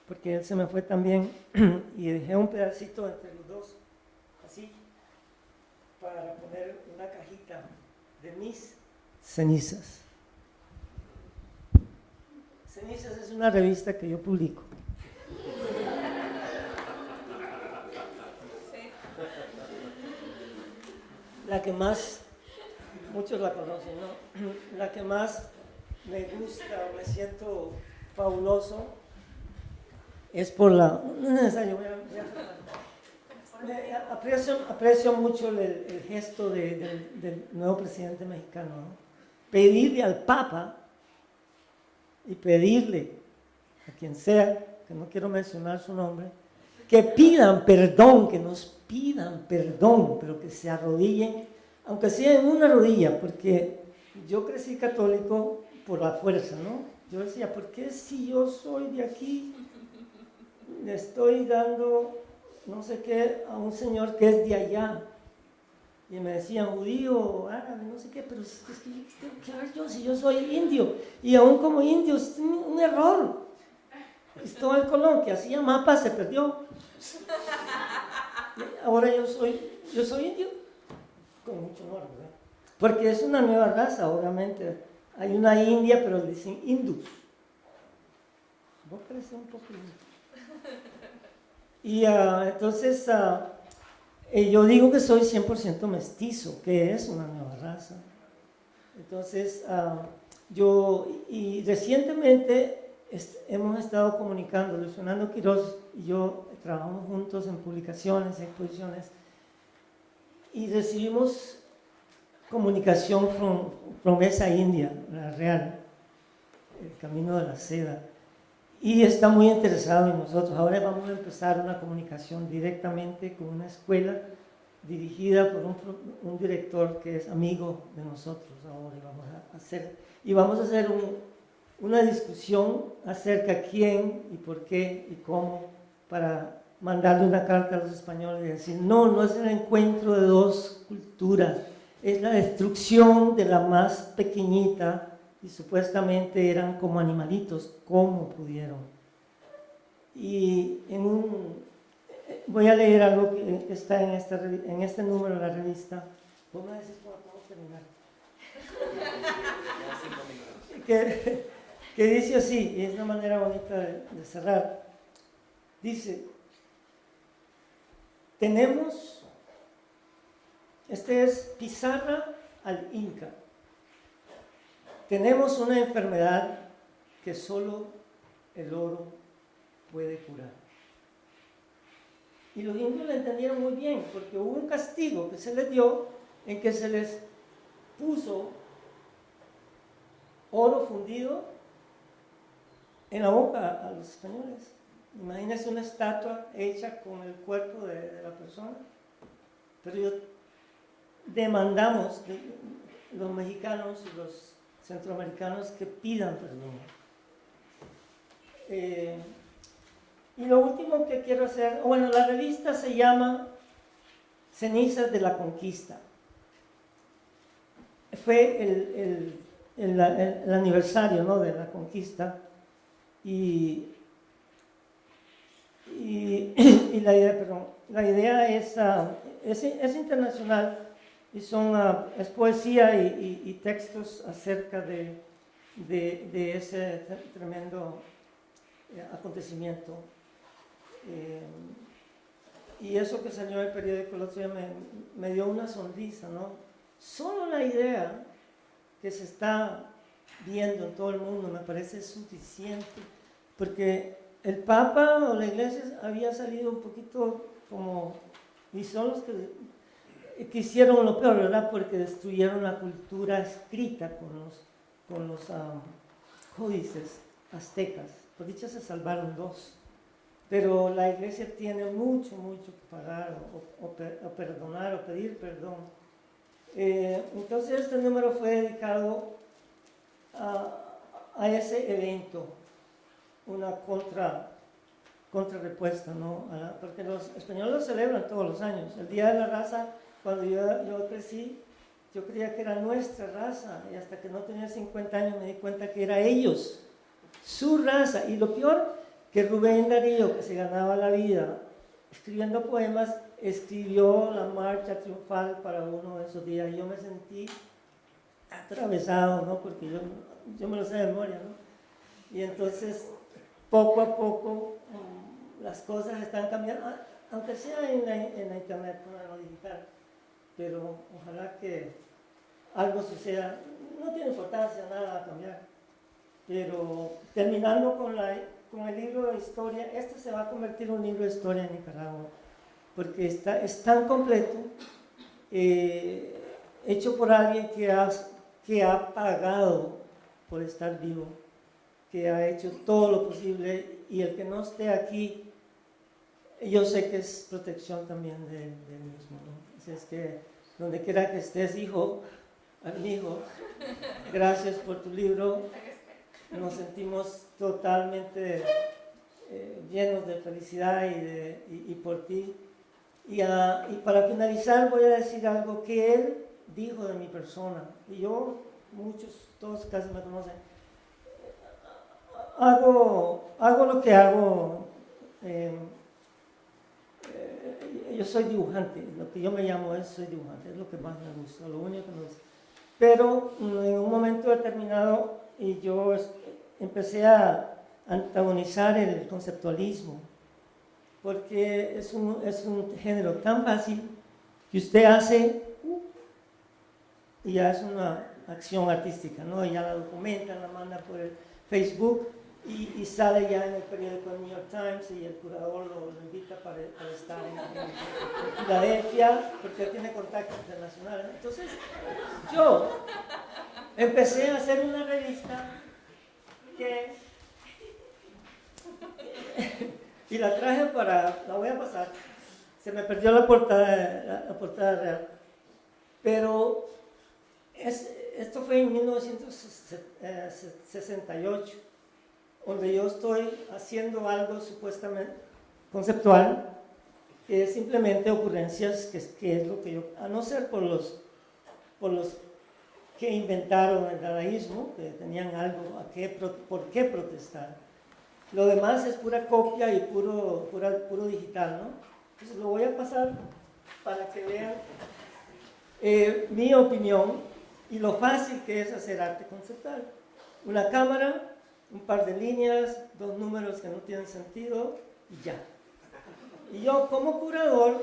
porque él se me fue también, <clears throat> y dejé un pedacito entre los dos. para poner una cajita de mis cenizas. Cenizas es una revista que yo publico. La que más, muchos la conocen, ¿no? La que más me gusta, me siento fabuloso, es por la... Aprecio, mucho el, gesto de- del, del nuevo presidente mexicano. ¿no? Pedirle al Papa y pedirle a quien sea, que no quiero mencionar su nombre, que pidan perdón, que nos pidan perdón, pero que se arrodillen, aunque sea en una rodilla, porque yo crecí católico por la fuerza, ¿no? Yo decía, ¿por qué si yo soy de aquí, le estoy dando no sé qué a un señor que es de allá? Y me decían judío, árabe, no sé qué, pero es, que ¿qué tengo que ver yo si yo soy indio. Y aún como indio es un, un error. Cristóbal Colón, que hacía mapas, se perdió. Ahora yo soy, yo soy indio, con mucho honor, ¿verdad? Porque es una nueva raza, obviamente. Hay una india, pero dicen hindus. Vos pareces un poco indio. Y ah, entonces ah, eh, yo digo que soy 100% mestizo, que es una nueva raza. Entonces, ah, yo, y recientemente est- hemos estado comunicando, Luis Fernando Quiroz y yo trabajamos juntos en publicaciones, exposiciones, y recibimos comunicación from, from esa India, la real, el camino de la seda. Y está muy interesado en nosotros. Ahora vamos a empezar una comunicación directamente con una escuela dirigida por un, un director que es amigo de nosotros ahora. Vamos a hacer, y vamos a hacer un- una discusión acerca quién y por qué y cómo para mandarle una carta a los españoles y decir, no, no es el encuentro de dos culturas, es la destrucción de la más pequeñita y supuestamente eran como animalitos, ¿cómo pudieron? Y en un, voy a leer algo que está en, esta, en este número de la revista. Vos me decís podemos terminar. <laughs> que, que dice así, y es una manera bonita de, cerrar. Dice, tenemos, este es pizarra al Inca. Tenemos una enfermedad que solo el oro puede curar. Y los indios lo entendieron muy bien, porque hubo un castigo que se les dio en que se les puso oro fundido en la boca a los españoles. Imagínense una estatua hecha con el cuerpo de, la persona. Pero yo demandamos de los mexicanos y los centroamericanos que pidan perdón. Eh, y lo último que quiero hacer, bueno, la revista se llama Cenizas de la Conquista. Fue el, el- el- el- el aniversario ¿no? de la conquista y, <coughs> y, la, idea, perdón, la idea es, ah, es, es internacional y son, ah, es poesía y, textos acerca de, de, ese tre- tremendo eh, acontecimiento. Eh, y eso que salió en el periódico el otro día me, me dio una sonrisa, ¿no? Solo la idea que se está viendo en todo el mundo me parece suficiente, porque el Papa o la Iglesia había salido un poquito como, y son los que, que hicieron lo peor, ¿verdad? Porque destruyeron la cultura escrita con los, con los ah, códices aztecas. Por dicha se salvaron dos. Pero la iglesia tiene mucho, mucho que pagar o, o perdonar o pedir perdón. Eh, entonces este número fue dedicado a, ese evento, una contra, contrarrespuesta, ¿no? Porque los españoles lo celebran todos los años. El Día de la Raza, cuando yo, yo crecí, yo creía que era nuestra raza y hasta que no tenía 50 años me di cuenta que era ellos, su raza. Y lo peor, que Rubén Darío, que se ganaba la vida escribiendo poemas, escribió la marcha triunfal para uno de esos días. Yo me sentí atravesado, ¿no? Porque yo, yo me lo sé de memoria, ¿no? Y entonces, poco a poco, mm, las cosas están cambiando, aunque sea en la, en internet, en lo digital. Pero ojalá que algo suceda. No tiene importancia, nada a cambiar. Pero terminando con, la, con el libro de historia, este se va a convertir en un libro de historia en Nicaragua porque está, es tan completo, eh, hecho por alguien que ha, que ha pagado por estar vivo, que ha hecho todo lo posible y el que no esté aquí, yo sé que es protección también del de mismo. ¿no? Es que donde quiera que estés, hijo, amigo, gracias por tu libro, nos sentimos totalmente eh, llenos de felicidad y, de, y por ti y, para finalizar voy a decir algo que él dijo de mi persona. Y yo, muchos, todos casi me conocen. Hago, hago lo que hago. Em, eh, yo soy dibujante, lo que yo me llamo es soy dibujante, es lo que más me gusta, lo único que me gusta. Pero mm, en un momento determinado y yo empecé a antagonizar el conceptualismo porque es un, es un género tan fácil que usted hace y ya es una acción artística, ¿no? ya la documenta, la manda por el Facebook y, sale ya en el periódico New York Times y el curador lo, invita para, estar en, Filadelfia porque tiene contactos internacionales. Entonces, yo empecé a hacer una revista que <laughs> y la traje para, la voy a pasar, se me perdió la portada, la, portada real, pero es, esto fue en 1968, donde yo estoy haciendo algo supuestamente conceptual, que es simplemente ocurrencias, que, es lo que yo, a no ser por los, por los que inventaron el dadaísmo, que tenían algo a qué, por qué protestar, lo demás es pura copia y puro, puro digital, ¿no? Entonces lo voy a pasar para que vean eh, mi opinión y lo fácil que es hacer arte conceptual. Una cámara, un par de líneas, dos números que no tienen sentido y ya. Y yo como curador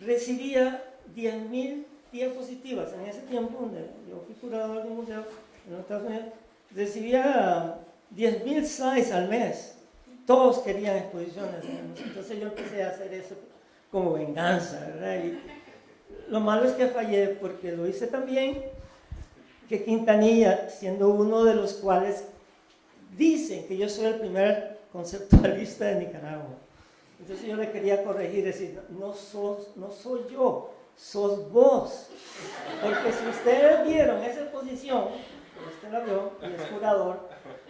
recibía 10.000 diapositivas. En ese tiempo, donde yo fui curador de un museo en los Estados Unidos, recibía 10.000 slides al mes todos querían exposiciones. Entonces yo empecé a hacer eso como venganza, ¿verdad? Y lo malo es que fallé porque lo hice también que Quintanilla, siendo uno de los cuales dicen que yo soy el primer conceptualista de Nicaragua. Entonces yo le quería corregir, decir, no, sos, no soy yo, sos vos. Porque si ustedes vieron esa exposición, usted la vio, y es curador,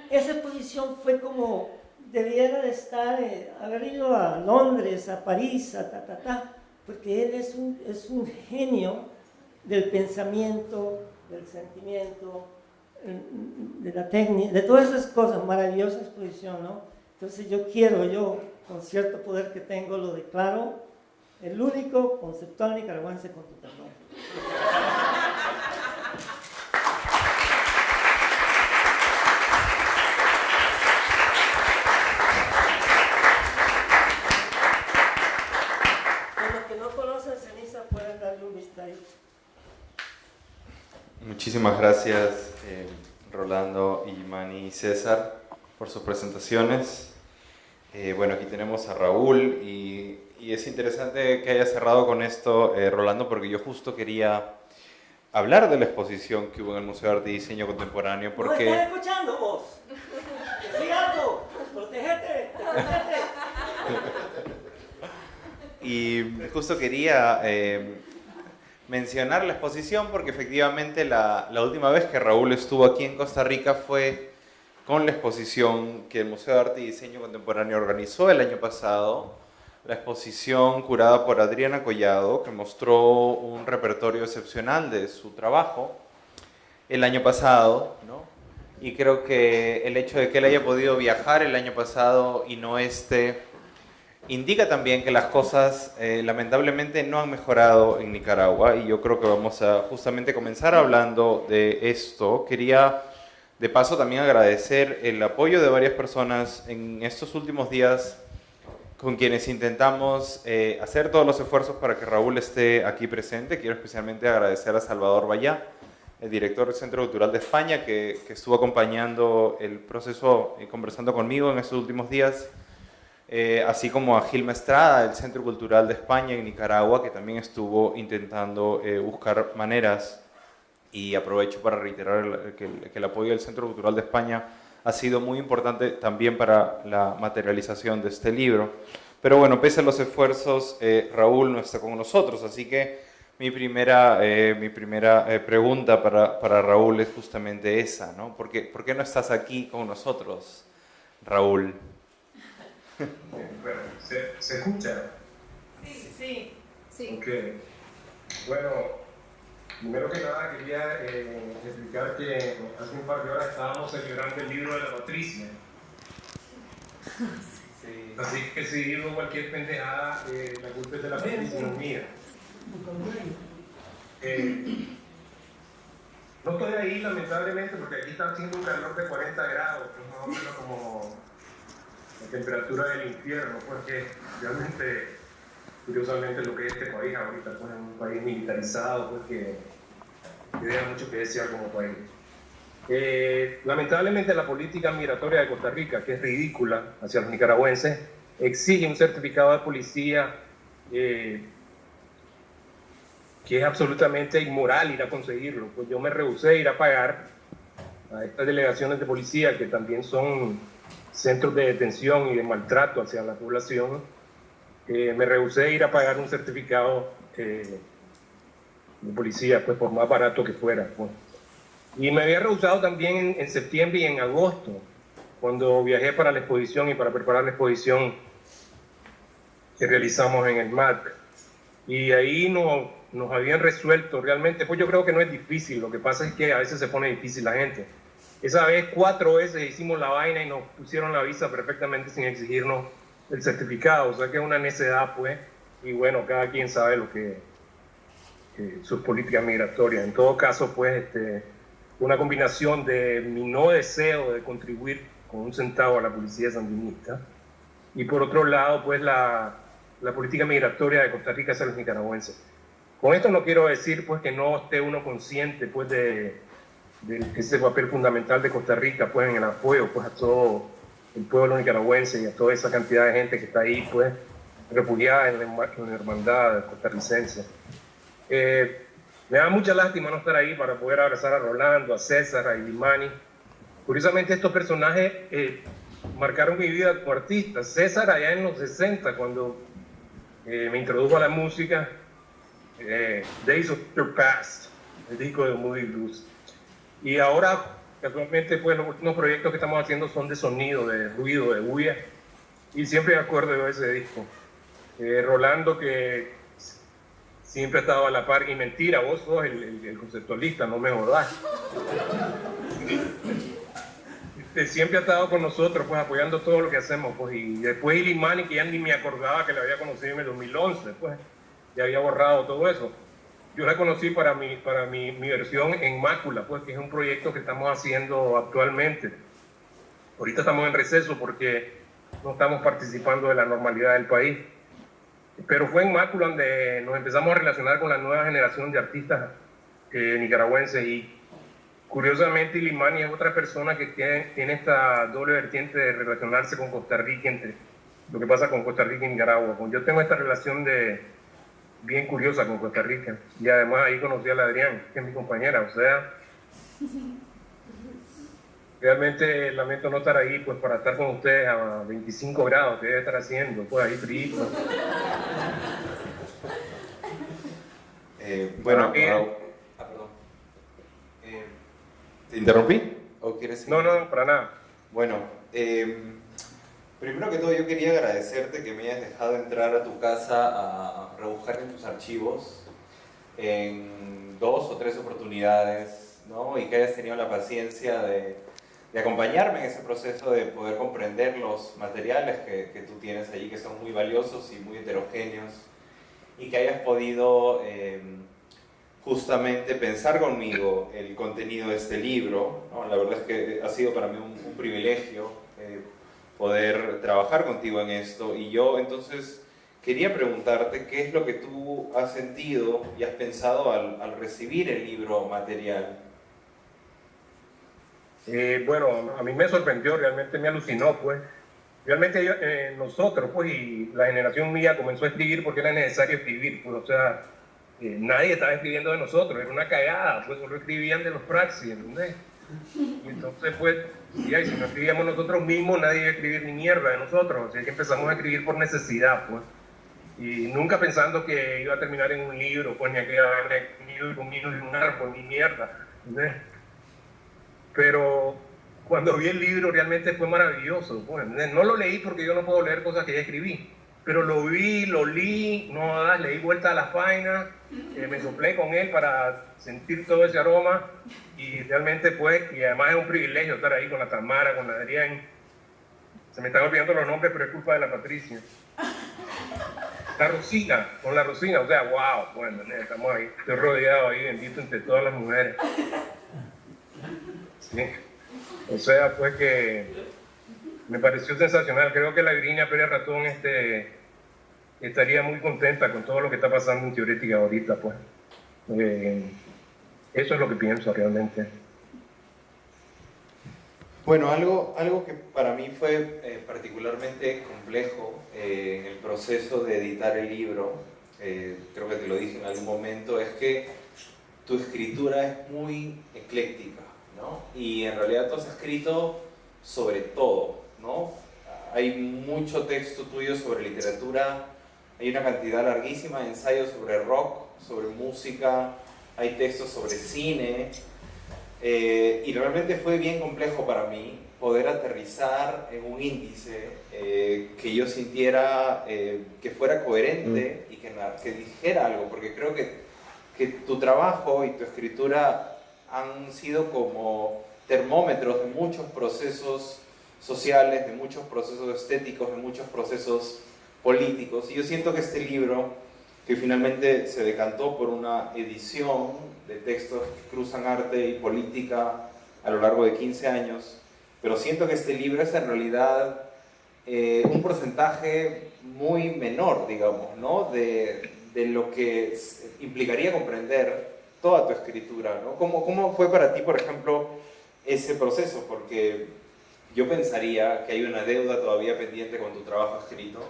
esa exposición fue como debiera de estar, eh, haber ido a Londres, a París, a ta, ta, ta, porque él es un, es un genio del pensamiento, del sentimiento, de la técnica, de todas esas cosas, maravillosa exposición, ¿no? Entonces yo quiero, yo, con cierto poder que tengo, lo declaro el único conceptual nicaragüense con tu perdón. Muchísimas gracias eh, Rolando, y Mani y César por sus presentaciones. Eh, bueno, aquí tenemos a Raúl y, es interesante que haya cerrado con esto, eh, Rolando, porque yo justo quería hablar de la exposición que hubo en el Museo de Arte y Diseño Contemporáneo. Porque... ¿No estás escuchando vos? ¡Sí algo! ¡Protégete! <laughs> y justo quería mencionar la exposición porque efectivamente la, última vez que Raúl estuvo aquí en Costa Rica fue con la exposición que el Museo de Arte y Diseño Contemporáneo organizó el año pasado, la exposición curada por Adriana Collado, que mostró un repertorio excepcional de su trabajo el año pasado, ¿no? y creo que el hecho de que él haya podido viajar el año pasado y no este indica también que las cosas eh, lamentablemente no han mejorado en Nicaragua y yo creo que vamos a justamente comenzar hablando de esto. Quería de paso también agradecer el apoyo de varias personas en estos últimos días con quienes intentamos eh, hacer todos los esfuerzos para que Raúl esté aquí presente. Quiero especialmente agradecer a Salvador Vallá, el director del Centro Cultural de España, que, que estuvo acompañando el proceso y conversando conmigo en estos últimos días eh, así como a Gilma Estrada, del Centro Cultural de España en Nicaragua, que también estuvo intentando eh, buscar maneras, y aprovecho para reiterar que, el apoyo del Centro Cultural de España ha sido muy importante también para la materialización de este libro. Pero bueno, pese a los esfuerzos, eh, Raúl no está con nosotros, así que mi primera, mi primera pregunta para, para, Raúl es justamente esa, ¿no? ¿Por qué, ¿Por qué no estás aquí con nosotros, Raúl? Bueno, ¿se, ¿se, escucha? Sí, sí, sí. Ok. Bueno, primero que nada quería eh, explicar que hace un par de horas estábamos celebrando el libro de la Patricia. Sí. Así que si digo cualquier pendejada, eh, la culpa es de la Patricia, no mía. Eh, no estoy ahí lamentablemente porque aquí está haciendo un calor de 40 grados, que es más o menos como la temperatura del infierno, porque realmente, curiosamente, lo que es este país ahorita, pues es un país militarizado, pues que, deja mucho que desear como país. Eh, lamentablemente la política migratoria de Costa Rica, que es ridícula hacia los nicaragüenses, exige un certificado de policía eh, que es absolutamente inmoral ir a conseguirlo. Pues yo me rehusé a ir a pagar a estas delegaciones de policía que también son centros de detención y de maltrato hacia la población, eh, me rehusé a ir a pagar un certificado eh, de policía, pues por más barato que fuera. Pues. Y me había rehusado también en, septiembre y en agosto, cuando viajé para la exposición y para preparar la exposición que realizamos en el MAC. Y ahí no, nos habían resuelto realmente, pues yo creo que no es difícil, lo que pasa es que a veces se pone difícil la gente esa vez cuatro veces hicimos la vaina y nos pusieron la visa perfectamente sin exigirnos el certificado, o sea que es una necedad pues, y bueno, cada quien sabe lo que, sus políticas migratorias. En todo caso, pues, este, una combinación de mi no deseo de contribuir con un centavo a la policía sandinista y por otro lado, pues, la, la política migratoria de Costa Rica hacia los nicaragüenses. Con esto no quiero decir, pues, que no esté uno consciente, pues, de de ese papel fundamental de Costa Rica pues en el apoyo pues a todo el pueblo nicaragüense y a toda esa cantidad de gente que está ahí pues refugiada en la, hermandad costarricense. Eh, me da mucha lástima no estar ahí para poder abrazar a Rolando, a César, a Ilimani. Curiosamente estos personajes eh, marcaron mi vida como artista. César allá en los 60 cuando eh, me introdujo a la música, Days of Your Past, el disco de Moody Blues. Y ahora, casualmente, pues los últimos proyectos que estamos haciendo son de sonido, de ruido, de bulla. Y siempre me acuerdo de ese disco. Eh, Rolando, que siempre ha estado a la par, y mentira, vos sos el, conceptualista, no me jodas. Este, siempre ha estado con nosotros, pues apoyando todo lo que hacemos. Pues, y después Ilimani, que ya ni me acordaba que le había conocido en el 2011, pues ya había borrado todo eso yo la conocí para mi, para mi, mi, versión en Mácula, pues que es un proyecto que estamos haciendo actualmente. Ahorita estamos en receso porque no estamos participando de la normalidad del país. Pero fue en Mácula donde nos empezamos a relacionar con la nueva generación de artistas eh, nicaragüenses y curiosamente Ilimani es otra persona que tiene, tiene esta doble vertiente de relacionarse con Costa Rica entre lo que pasa con Costa Rica y Nicaragua. Yo tengo esta relación de bien curiosa con Costa Rica. Y además ahí conocí a la Adrián, que es mi compañera. O sea, realmente lamento no estar ahí pues para estar con ustedes a 25 grados, que debe estar haciendo, pues ahí frío. Eh, bueno, ah, perdón. Eh, ¿Te interrumpí? ¿O quieres No, no, para nada. Bueno, eh, Primero que todo, yo quería agradecerte que me hayas dejado entrar a tu casa a rebujar en tus archivos en dos o tres oportunidades, ¿no? Y que hayas tenido la paciencia de, acompañarme en ese proceso de poder comprender los materiales que, tú tienes allí, que son muy valiosos y muy heterogéneos, y que hayas podido eh, justamente pensar conmigo el contenido de este libro. La verdad es que ha sido para mí un, un privilegio eh, poder trabajar contigo en esto, y yo entonces quería preguntarte qué es lo que tú has sentido y has pensado al, al recibir el libro material. Eh, bueno, a mí me sorprendió, realmente me alucinó, pues. Realmente eh, nosotros, pues, y la generación mía comenzó a escribir porque era necesario escribir, pues, o sea, eh, nadie estaba escribiendo de nosotros, era una cagada, pues, solo escribían de los praxis, ¿entendés? Y <laughs> entonces, pues, ya, y si no escribíamos nosotros mismos, nadie iba a escribir ni mierda de nosotros, así que empezamos a escribir por necesidad, pues. Y nunca pensando que iba a terminar en un libro, pues, ni que iba a un libro, un libro un árbol, ni mierda, pero cuando vi el libro realmente fue maravilloso. Bueno, no lo leí porque yo no puedo leer cosas que ya escribí, pero lo vi, lo leí, no, leí vuelta a las páginas, eh, me soplé con él para sentir todo ese aroma y realmente fue, y además es un privilegio estar ahí con la Tamara, con la Adrián. Se me están olvidando los nombres, pero es culpa de la Patricia. La Rosina, con la Rosina, o sea, wow, bueno, estamos ahí, estoy rodeado ahí, bendito entre todas las mujeres. O sea, pues que me pareció sensacional. Creo que la Virginia Pérez Ratón este, estaría muy contenta con todo lo que está pasando en Teorética ahorita, pues. Eh, eso es lo que pienso realmente. Bueno, algo, algo que para mí fue eh, particularmente complejo eh, en el proceso de editar el libro, creo que te lo dije en algún momento, es que tu escritura es muy ecléctica. Y en realidad tú has escrito sobre todo, ¿no? Hay mucho texto tuyo sobre literatura, hay una cantidad larguísima de ensayos sobre rock, sobre música, hay textos sobre cine, eh, y realmente fue bien complejo para mí poder aterrizar en un índice eh, que yo sintiera eh, que fuera coherente mm. y que, que dijera algo, porque creo que, que tu trabajo y tu escritura han sido como termómetros de muchos procesos sociales, de muchos procesos estéticos, de muchos procesos políticos. Y yo siento que este libro, que finalmente se decantó por una edición de textos que cruzan arte y política a lo largo de 15 años, pero siento que este libro es en realidad eh, un porcentaje muy menor, digamos, ¿no? de, de lo que implicaría comprender toda tu escritura, ¿no? ¿Cómo, ¿Cómo fue para ti, por ejemplo, ese proceso? Porque yo pensaría que hay una deuda todavía pendiente con tu trabajo escrito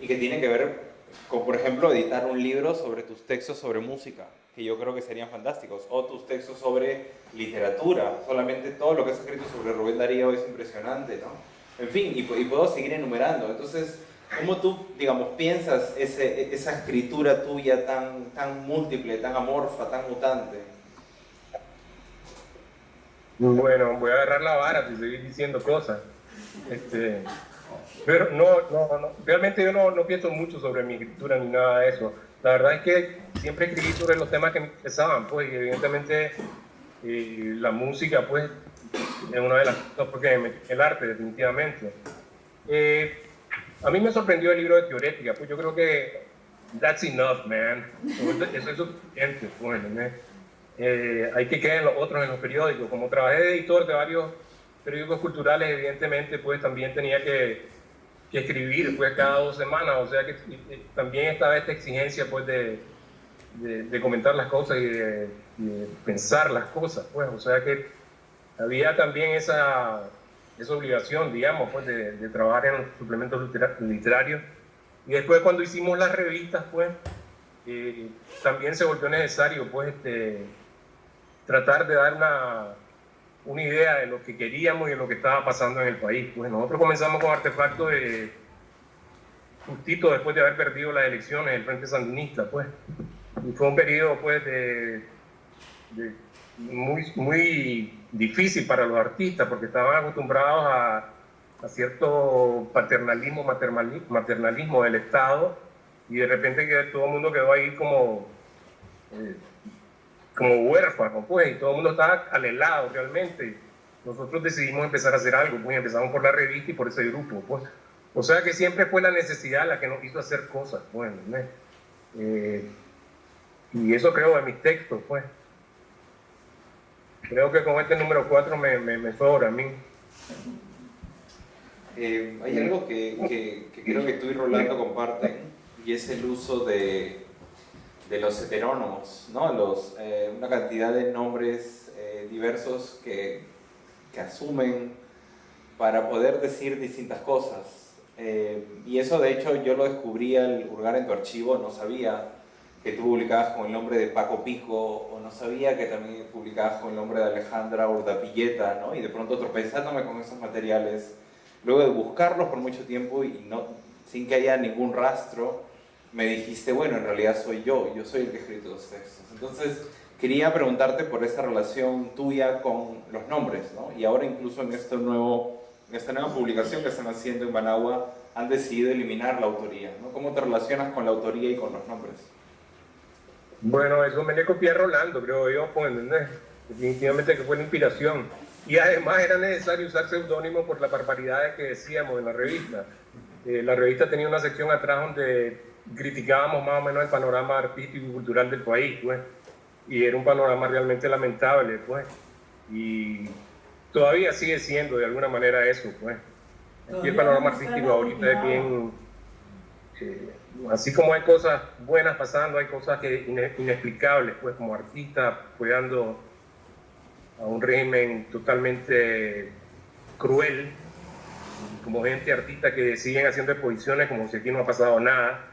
y que tiene que ver con, por ejemplo, editar un libro sobre tus textos sobre música, que yo creo que serían fantásticos, o tus textos sobre literatura, solamente todo lo que has escrito sobre Rubén Darío es impresionante, ¿no? En fin, y, y puedo seguir enumerando. Entonces, ¿Cómo tú, digamos, piensas ese, esa escritura tuya tan, tan múltiple, tan amorfa, tan mutante? Bueno, voy a agarrar la vara si seguir diciendo cosas. Este, pero no, no, no, realmente yo no, no, pienso mucho sobre mi escritura ni nada de eso. La verdad es que siempre escribí sobre los temas que me interesaban, pues, y evidentemente y la música, pues, es una de las cosas porque el arte, definitivamente. Eh, a mí me sorprendió el libro de Teorética, pues yo creo que that's enough, man. Eso es suficiente, bueno, pues, eh, hay que quedar en los otros en los periódicos. Como trabajé de editor de varios periódicos culturales, evidentemente, pues también tenía que, escribir pues cada dos semanas, o sea que también estaba esta exigencia pues de, comentar las cosas y de, de, pensar las cosas, pues, o sea que había también esa esa obligación, digamos, pues de, trabajar en los suplementos literarios. Y después cuando hicimos las revistas, pues, eh, también se volvió necesario, pues, este, tratar de dar una, una idea de lo que queríamos y de lo que estaba pasando en el país. Pues nosotros comenzamos con Artefacto de, justito después de haber perdido las elecciones del Frente Sandinista, pues. Y fue un periodo, pues, de, muy, muy difícil para los artistas porque estaban acostumbrados a, cierto paternalismo, maternalismo del Estado y de repente todo el mundo quedó ahí como, eh, como huérfano, pues, y todo el mundo estaba alelado realmente. nosotros decidimos empezar a hacer algo, pues empezamos por la revista y por ese grupo, pues. O sea que siempre fue la necesidad la que nos hizo hacer cosas, bueno, pues, eh, y eso creo en mis textos, pues. Creo que con este número 4 me, me, sobra a mí. Eh, hay algo que, que, creo que tú y Rolando comparten, y es el uso de, de los heterónomos, ¿no? Los, eh, una cantidad de nombres diversos que, que asumen para poder decir distintas cosas. Eh, y eso de hecho yo lo descubrí al hurgar en tu archivo, no sabía que tú publicabas con el nombre de Paco Pico, o no sabía que también publicabas con el nombre de Alejandra Urdapilleta, ¿no? Y de pronto tropezándome con esos materiales, luego de buscarlos por mucho tiempo y no, sin que haya ningún rastro, me dijiste, bueno, en realidad soy yo, yo soy el que he escrito los textos. Entonces, quería preguntarte por esa relación tuya con los nombres, ¿no? Y ahora incluso en este nuevo en esta nueva publicación que están haciendo en Managua, han decidido eliminar la autoría. ¿no? ¿Cómo te relacionas con la autoría y con los nombres? Bueno, eso me le copié a Rolando, creo yo, pues, definitivamente que fue la inspiración. Y además era necesario usar seudónimo por las barbaridades que decíamos en la revista. Eh, la revista tenía una sección atrás donde criticábamos más o menos el panorama artístico y cultural del país, pues. Y era un panorama realmente lamentable, pues. Y todavía sigue siendo de alguna manera eso, pues. Aquí el panorama artístico ahorita es bien... Eh, así como hay cosas buenas pasando, hay cosas que inexplicables, pues como artista apoyando a un régimen totalmente cruel, como gente artista que siguen haciendo exposiciones como si aquí no ha pasado nada.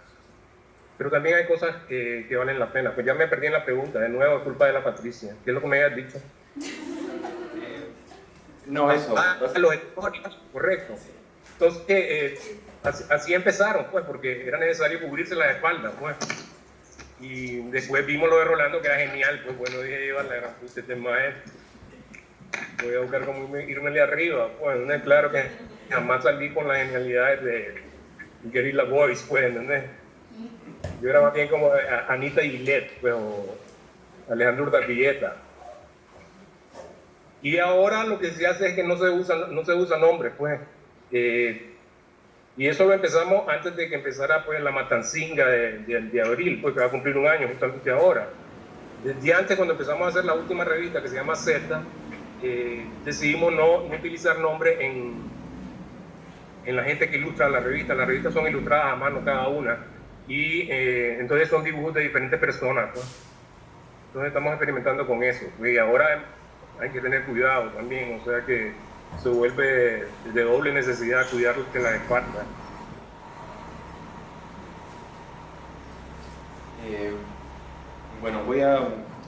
Pero también hay cosas que, que valen la pena. Pues ya me perdí en la pregunta, de nuevo, culpa de la Patricia. ¿Qué es lo que me habías dicho? No, eso. Ah, los correcto. Entonces, eh, así, empezaron, pues, porque era necesario cubrirse la espalda, pues. Y después vimos lo de Rolando, que era genial, pues bueno, dije, yo, la gran puta, este maestro. Voy a buscar cómo irme de arriba, pues, ¿no? claro que jamás salí con las genialidades de Guerrilla Boys, pues, ¿entendés? Yo era más bien como Anita Gillette, o Alejandro Urdapilleta y ahora lo que se hace es que no se usa, no se usa nombre, pues. Eh, y eso lo empezamos antes de que empezara pues, la matancinga de, de, abril, pues que va a cumplir un año justamente ahora. Desde antes, cuando empezamos a hacer la última revista que se llama Z, eh, decidimos no, no, utilizar nombre en, en la gente que ilustra la revista. Las revistas son ilustradas a mano cada una y eh, entonces son dibujos de diferentes personas. Pues. Entonces estamos experimentando con eso. Y ahora hay que tener cuidado también, o sea que se vuelve de doble necesidad cuidar que la espalda. Eh, bueno, voy a,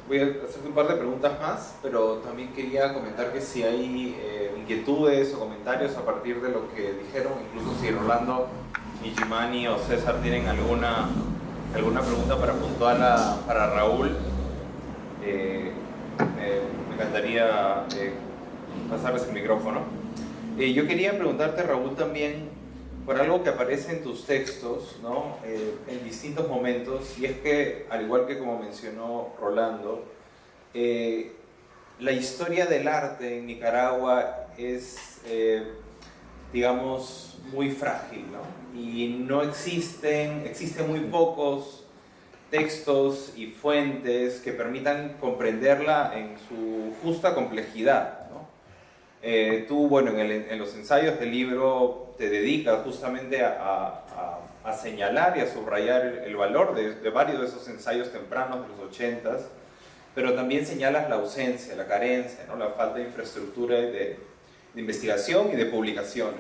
voy a hacerte un par de preguntas más, pero también quería comentar que si hay eh, inquietudes o comentarios a partir de lo que dijeron, incluso si Rolando, Nijimani o César tienen alguna, alguna pregunta para puntuar para Raúl. Eh, encantaría eh, pasarles el micrófono. Eh, yo quería preguntarte, Raúl, también por algo que aparece en tus textos, ¿no? Eh, en distintos momentos, y es que, al igual que como mencionó Rolando, la historia del arte en Nicaragua es, digamos, muy frágil, ¿no? Y no existen, existen muy pocos textos y fuentes que permitan comprenderla en su justa complejidad. ¿no? Eh, tú, bueno, en, los ensayos del libro te dedicas justamente a, señalar y a subrayar el, valor de, varios de esos ensayos tempranos de los ochentas, pero también señalas la ausencia, la carencia, ¿no? la falta de infraestructura de, investigación y de publicaciones.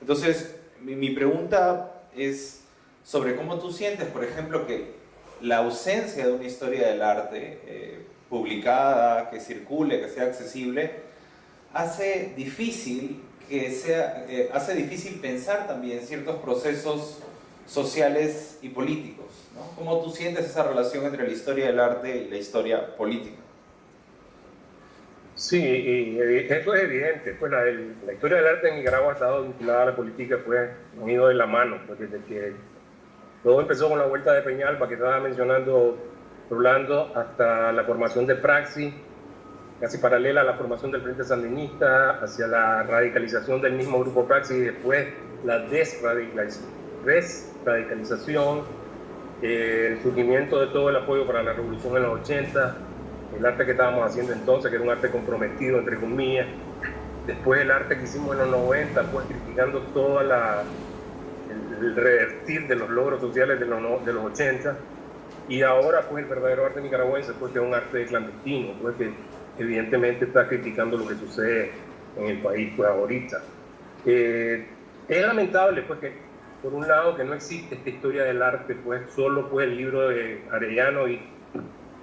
Entonces, mi, pregunta es sobre cómo tú sientes, por ejemplo, que la ausencia de una historia del arte eh, publicada, que circule, que sea accesible, hace difícil que sea, eh, hace difícil pensar también ciertos procesos sociales y políticos. ¿Cómo tú sientes esa relación entre la historia del arte y la historia política? Sí, y eso es evidente. Pues la, historia del arte en Nicaragua ha estado vinculada a la política, pues han de la mano, pues desde que todo empezó con la vuelta de Peñalba que estaba mencionando Rolando, hasta la formación de Praxi, casi paralela a la formación del Frente Sandinista, hacia la radicalización del mismo grupo Praxis y después la desradicalización, eh, el surgimiento de todo el apoyo para la revolución en los 80, el arte que estábamos haciendo entonces, que era un arte comprometido, entre comillas, después el arte que hicimos en los 90, pues criticando todo la, el, revertir de los logros sociales de los, de los 80, y ahora pues el verdadero arte nicaragüense, pues que es un arte clandestino, pues que evidentemente está criticando lo que sucede en el país pues ahorita. Eh, es lamentable pues que por un lado que no existe esta historia del arte, pues solo pues el libro de Arellano y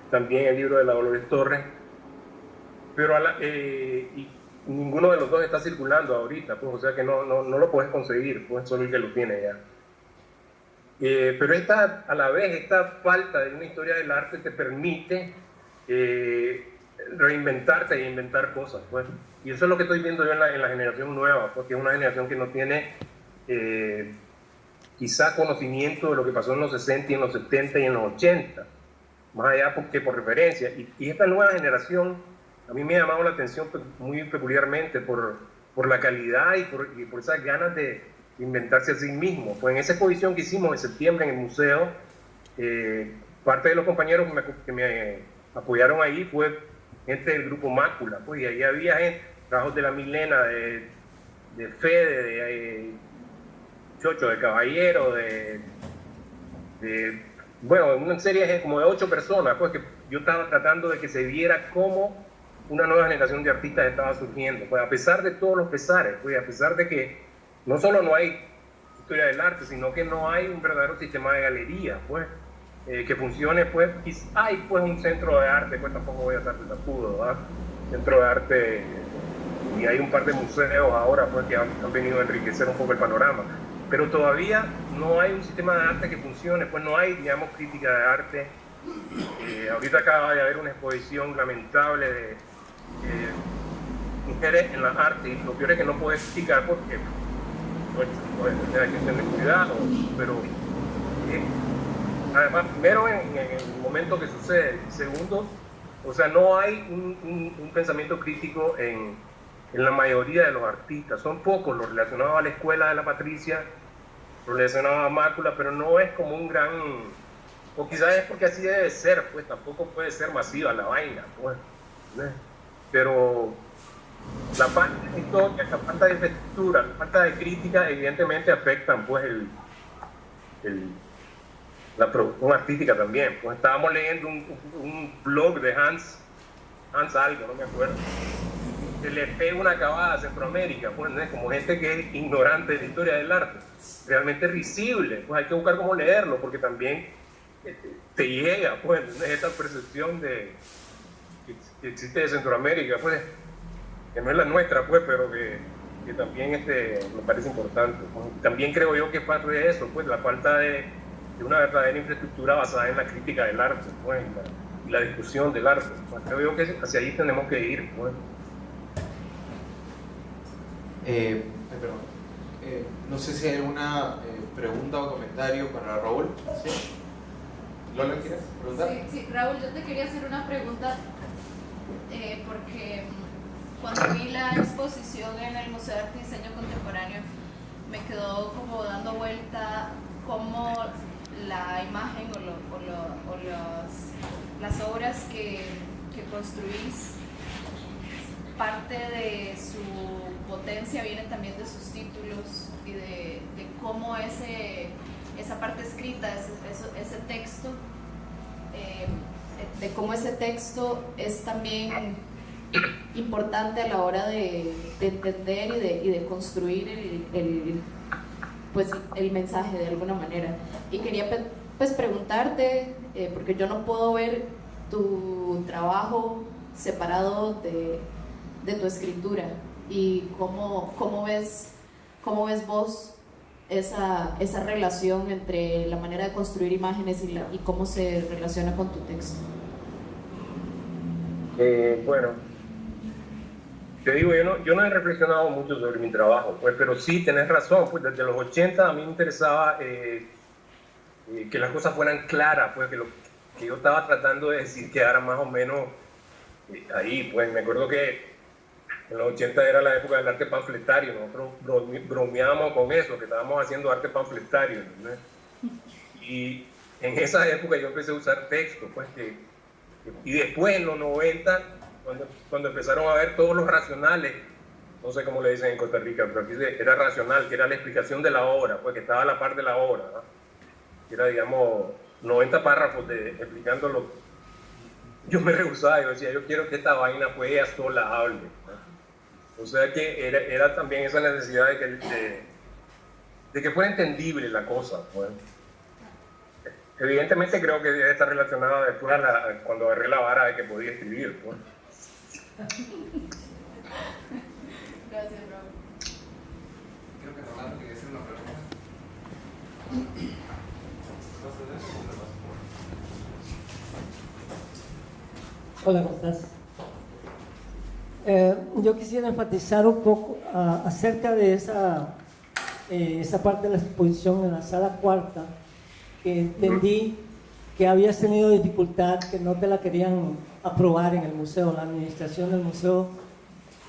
también el libro de la Dolores Torres, pero eh, y ninguno de los dos está circulando ahorita, pues, o sea que no, no, no lo puedes conseguir, pues solo el que lo tiene ya. Eh, pero esta, a la vez, esta falta de una historia del arte te permite eh, reinventarte e inventar cosas, pues. Y eso es lo que estoy viendo yo en la, en la generación nueva, porque es una generación que no tiene quizá conocimiento de lo que pasó en los 60 y en los 70 y en los 80 más allá que por referencia. Y, esta nueva generación, a mí me ha llamado la atención pues, muy peculiarmente por, por la calidad y por, por esas ganas de inventarse a sí mismo. Pues en esa exposición que hicimos en septiembre en el museo, eh, parte de los compañeros que me, apoyaron ahí fue gente del grupo Mácula, pues, y ahí había gente, trabajos de la Milena, de, de Fede, de, eh, Chocho, de Caballero, de bueno, una serie como de ocho personas, pues que yo estaba tratando de que se viera cómo una nueva generación de artistas estaba surgiendo. Pues a pesar de todos los pesares, pues a pesar de que no solo no hay historia del arte, sino que no hay un verdadero sistema de galería, pues, eh, que funcione, pues, hay pues un centro de arte, pues tampoco voy a estar de tapudo, ¿verdad? Centro de arte, y hay un par de museos ahora, pues, que han venido a enriquecer un poco el panorama pero todavía no hay un sistema de arte que funcione, pues no hay, digamos, crítica de arte. Eh, ahorita acaba de haber una exposición lamentable de mujeres en la arte, y lo peor es que no puedo explicar porque pues, pues, hay que tener cuidado, pero eh, además, primero en, el momento que sucede, segundo, o sea, no hay un pensamiento crítico en en la mayoría de los artistas. Son pocos los relacionados a la escuela de la Patricia, los relacionados a Mácula, pero no es como un gran... O quizás es porque así debe ser, pues tampoco puede ser masiva la vaina, pues. Pero la falta de historia, la falta de estructura, la falta de crítica, evidentemente afectan pues el, el la producción artística también. Pues estábamos leyendo un, blog de Hans, Hans algo, no me acuerdo, le pega una acabada a Centroamérica, pues, como gente que es ignorante de la historia del arte, realmente risible, pues hay que buscar cómo leerlo, porque también eh, te llega, pues, esta percepción de, que existe de Centroamérica, pues, que no es la nuestra, pues, pero que, que también este, me parece importante. También creo yo que es parte de eso, pues, la falta de, una verdadera infraestructura basada en la crítica del arte, pues, y la, discusión del arte. Pues, creo yo que hacia ahí tenemos que ir, pues. Eh, eh, no sé si hay alguna eh, pregunta o comentario para Raúl. ¿Sí? ¿Lola quieres preguntar? Sí, sí, Raúl, yo te quería hacer una pregunta porque cuando vi la exposición en el Museo de Arte y Diseño Contemporáneo me quedó como dando vuelta cómo la imagen o, las obras que, que construís parte de su potencia viene también de sus títulos y de, cómo ese, esa parte escrita, ese, ese texto, eh, de cómo ese texto es también importante a la hora de, entender y de, y de construir el, pues, el mensaje de alguna manera. Y quería pues, preguntarte, eh, porque yo no puedo ver tu trabajo separado de, de tu escritura y cómo, cómo, ves, cómo ves vos esa, esa relación entre la manera de construir imágenes y, y cómo se relaciona con tu texto. Eh, bueno, te digo, yo no, yo no he reflexionado mucho sobre mi trabajo, pues, pero sí, tenés razón, pues desde los 80 a mí me interesaba eh, eh, que las cosas fueran claras, pues que lo que yo estaba tratando de decir quedara más o menos ahí, pues me acuerdo que en los 80 era la época del arte panfletario, nosotros bromeábamos con eso, que estábamos haciendo arte panfletario. Y en esa época yo empecé a usar texto, pues que, y después en los 90, cuando, empezaron a ver todos los racionales, no sé cómo le dicen en Costa Rica, pero aquí era racional, que era la explicación de la obra, pues que estaba a la par de la obra, que era, digamos, 90 párrafos de, explicándolo. Yo me rehusaba, yo decía, yo quiero que esta vaina pues ella sola hable. O sea que era, era, también esa necesidad de que, de, que fuera entendible la cosa. Pues. Evidentemente creo que debe estar relacionada después a la, cuando agarré la vara de que podía escribir. Gracias, Raúl. Creo que Rolando quería hacer una pregunta. Hola, ¿cómo estás? Eh, yo quisiera enfatizar un poco ah, acerca de esa, eh, esa parte de la exposición en la sala cuarta, que entendí que habías tenido dificultad, que no te la querían aprobar en el museo, la administración del museo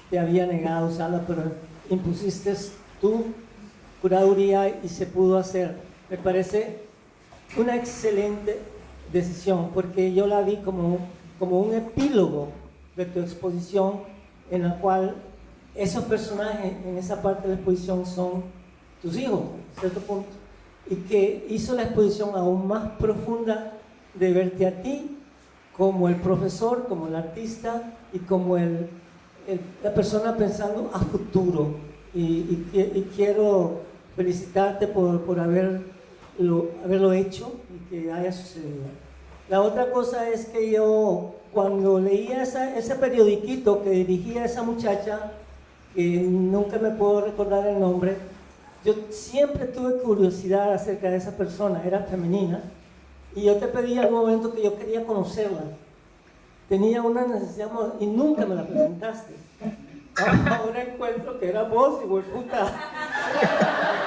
te había negado usarla, pero impusiste tu curaduría y se pudo hacer. Me parece una excelente decisión, porque yo la vi como, como un epílogo de tu exposición en la cual esos personajes en esa parte de la exposición son tus hijos, cierto punto, y que hizo la exposición aún más profunda de verte a ti como el profesor, como el artista y como el, la persona pensando a futuro. Y, quiero felicitarte por, por haberlo, haberlo hecho y que haya sucedido. La otra cosa es que yo cuando leía ese periodiquito que dirigía esa muchacha, que nunca me puedo recordar el nombre, yo siempre tuve curiosidad acerca de esa persona, era femenina, y yo te pedí al momento que yo quería conocerla. Tenía una necesidad y nunca me la presentaste. <laughs> Ahora encuentro que era vos, y puta. <laughs>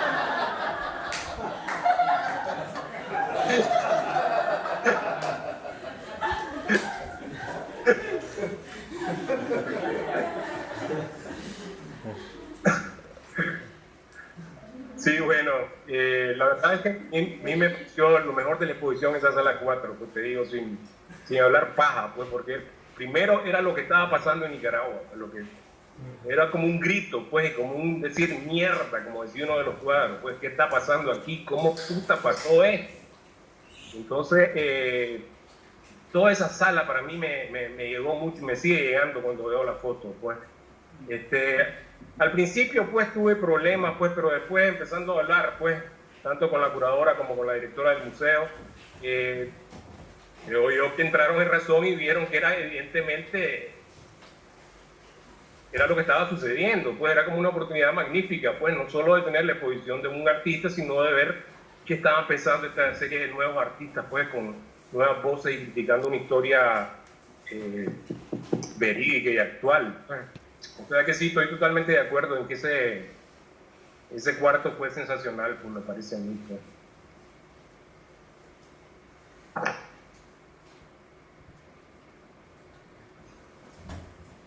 Sí, bueno, eh, la verdad es que a mí me pareció lo mejor de la exposición esa sala 4, pues te digo, sin, sin hablar paja, pues porque primero era lo que estaba pasando en Nicaragua, lo que era como un grito, pues, como un decir mierda, como decía uno de los cuadros, pues, ¿qué está pasando aquí? ¿Cómo puta pasó esto? Entonces, eh, toda esa sala para mí me, me, llegó mucho, me sigue llegando cuando veo la foto, pues. Este, al principio pues tuve problemas, pues, pero después empezando a hablar, pues, tanto con la curadora como con la directora del museo, eh, yo, yo que entraron en razón y vieron que era evidentemente era lo que estaba sucediendo, pues era como una oportunidad magnífica, pues no solo de tener la exposición de un artista, sino de ver qué estaban pensando esta serie de nuevos artistas, pues con nuevas voces y criticando una historia eh, verídica y actual. O sea que sí, estoy totalmente de acuerdo en que ese, ese cuarto fue sensacional, pues me parece a mí. Pues.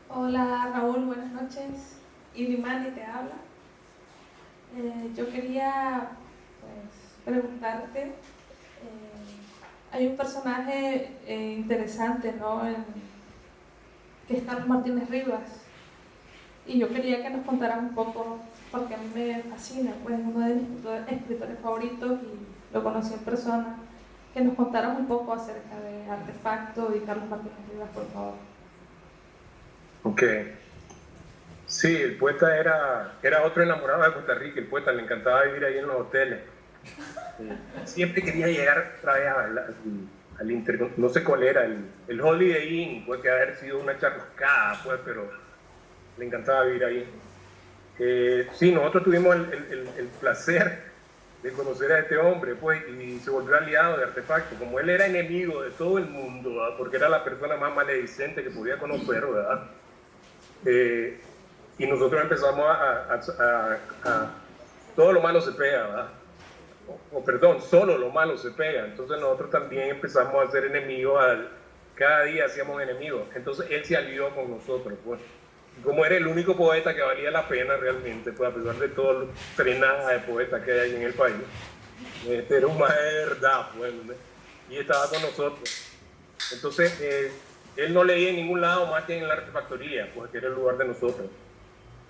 Hola Raúl, buenas noches. Ilimani te habla. Eh, yo quería pues, preguntarte, eh, hay un personaje eh, interesante, ¿no? Que es Carlos Martínez Rivas y yo quería que nos contaras un poco, porque a mí me fascina, pues es uno de mis escritores favoritos y lo conocí en persona, que nos contaras un poco acerca de Artefacto y Carlos Martínez Rivas, por favor. Ok. Sí, el poeta era, era otro enamorado de Costa Rica, el poeta le encantaba vivir ahí en los hoteles. <laughs> Siempre quería llegar otra vez al, al, inter, no sé cuál era, el, el Holiday Inn, puede que haber sido una charroscada, pues, pero le encantaba vivir ahí. Eh, sí, nosotros tuvimos el, placer de conocer a este hombre, pues, y se volvió aliado de Artefacto. Como él era enemigo de todo el mundo, porque era la persona más maledicente que podía conocer, ¿verdad? Eh, y nosotros empezamos a, Todo lo malo se pega, ¿verdad? O, perdón, solo lo malo se pega. Entonces nosotros también empezamos a ser enemigos al, cada día hacíamos enemigos. Entonces él se alió con nosotros, pues. Como era el único poeta que valía la pena realmente, pues a pesar de todo los frenadas de poetas que hay en el país, este era un más de verdad, pues, y estaba con nosotros. Entonces, eh, él no leía en ningún lado más que en la artefactoría, pues que era el lugar de nosotros.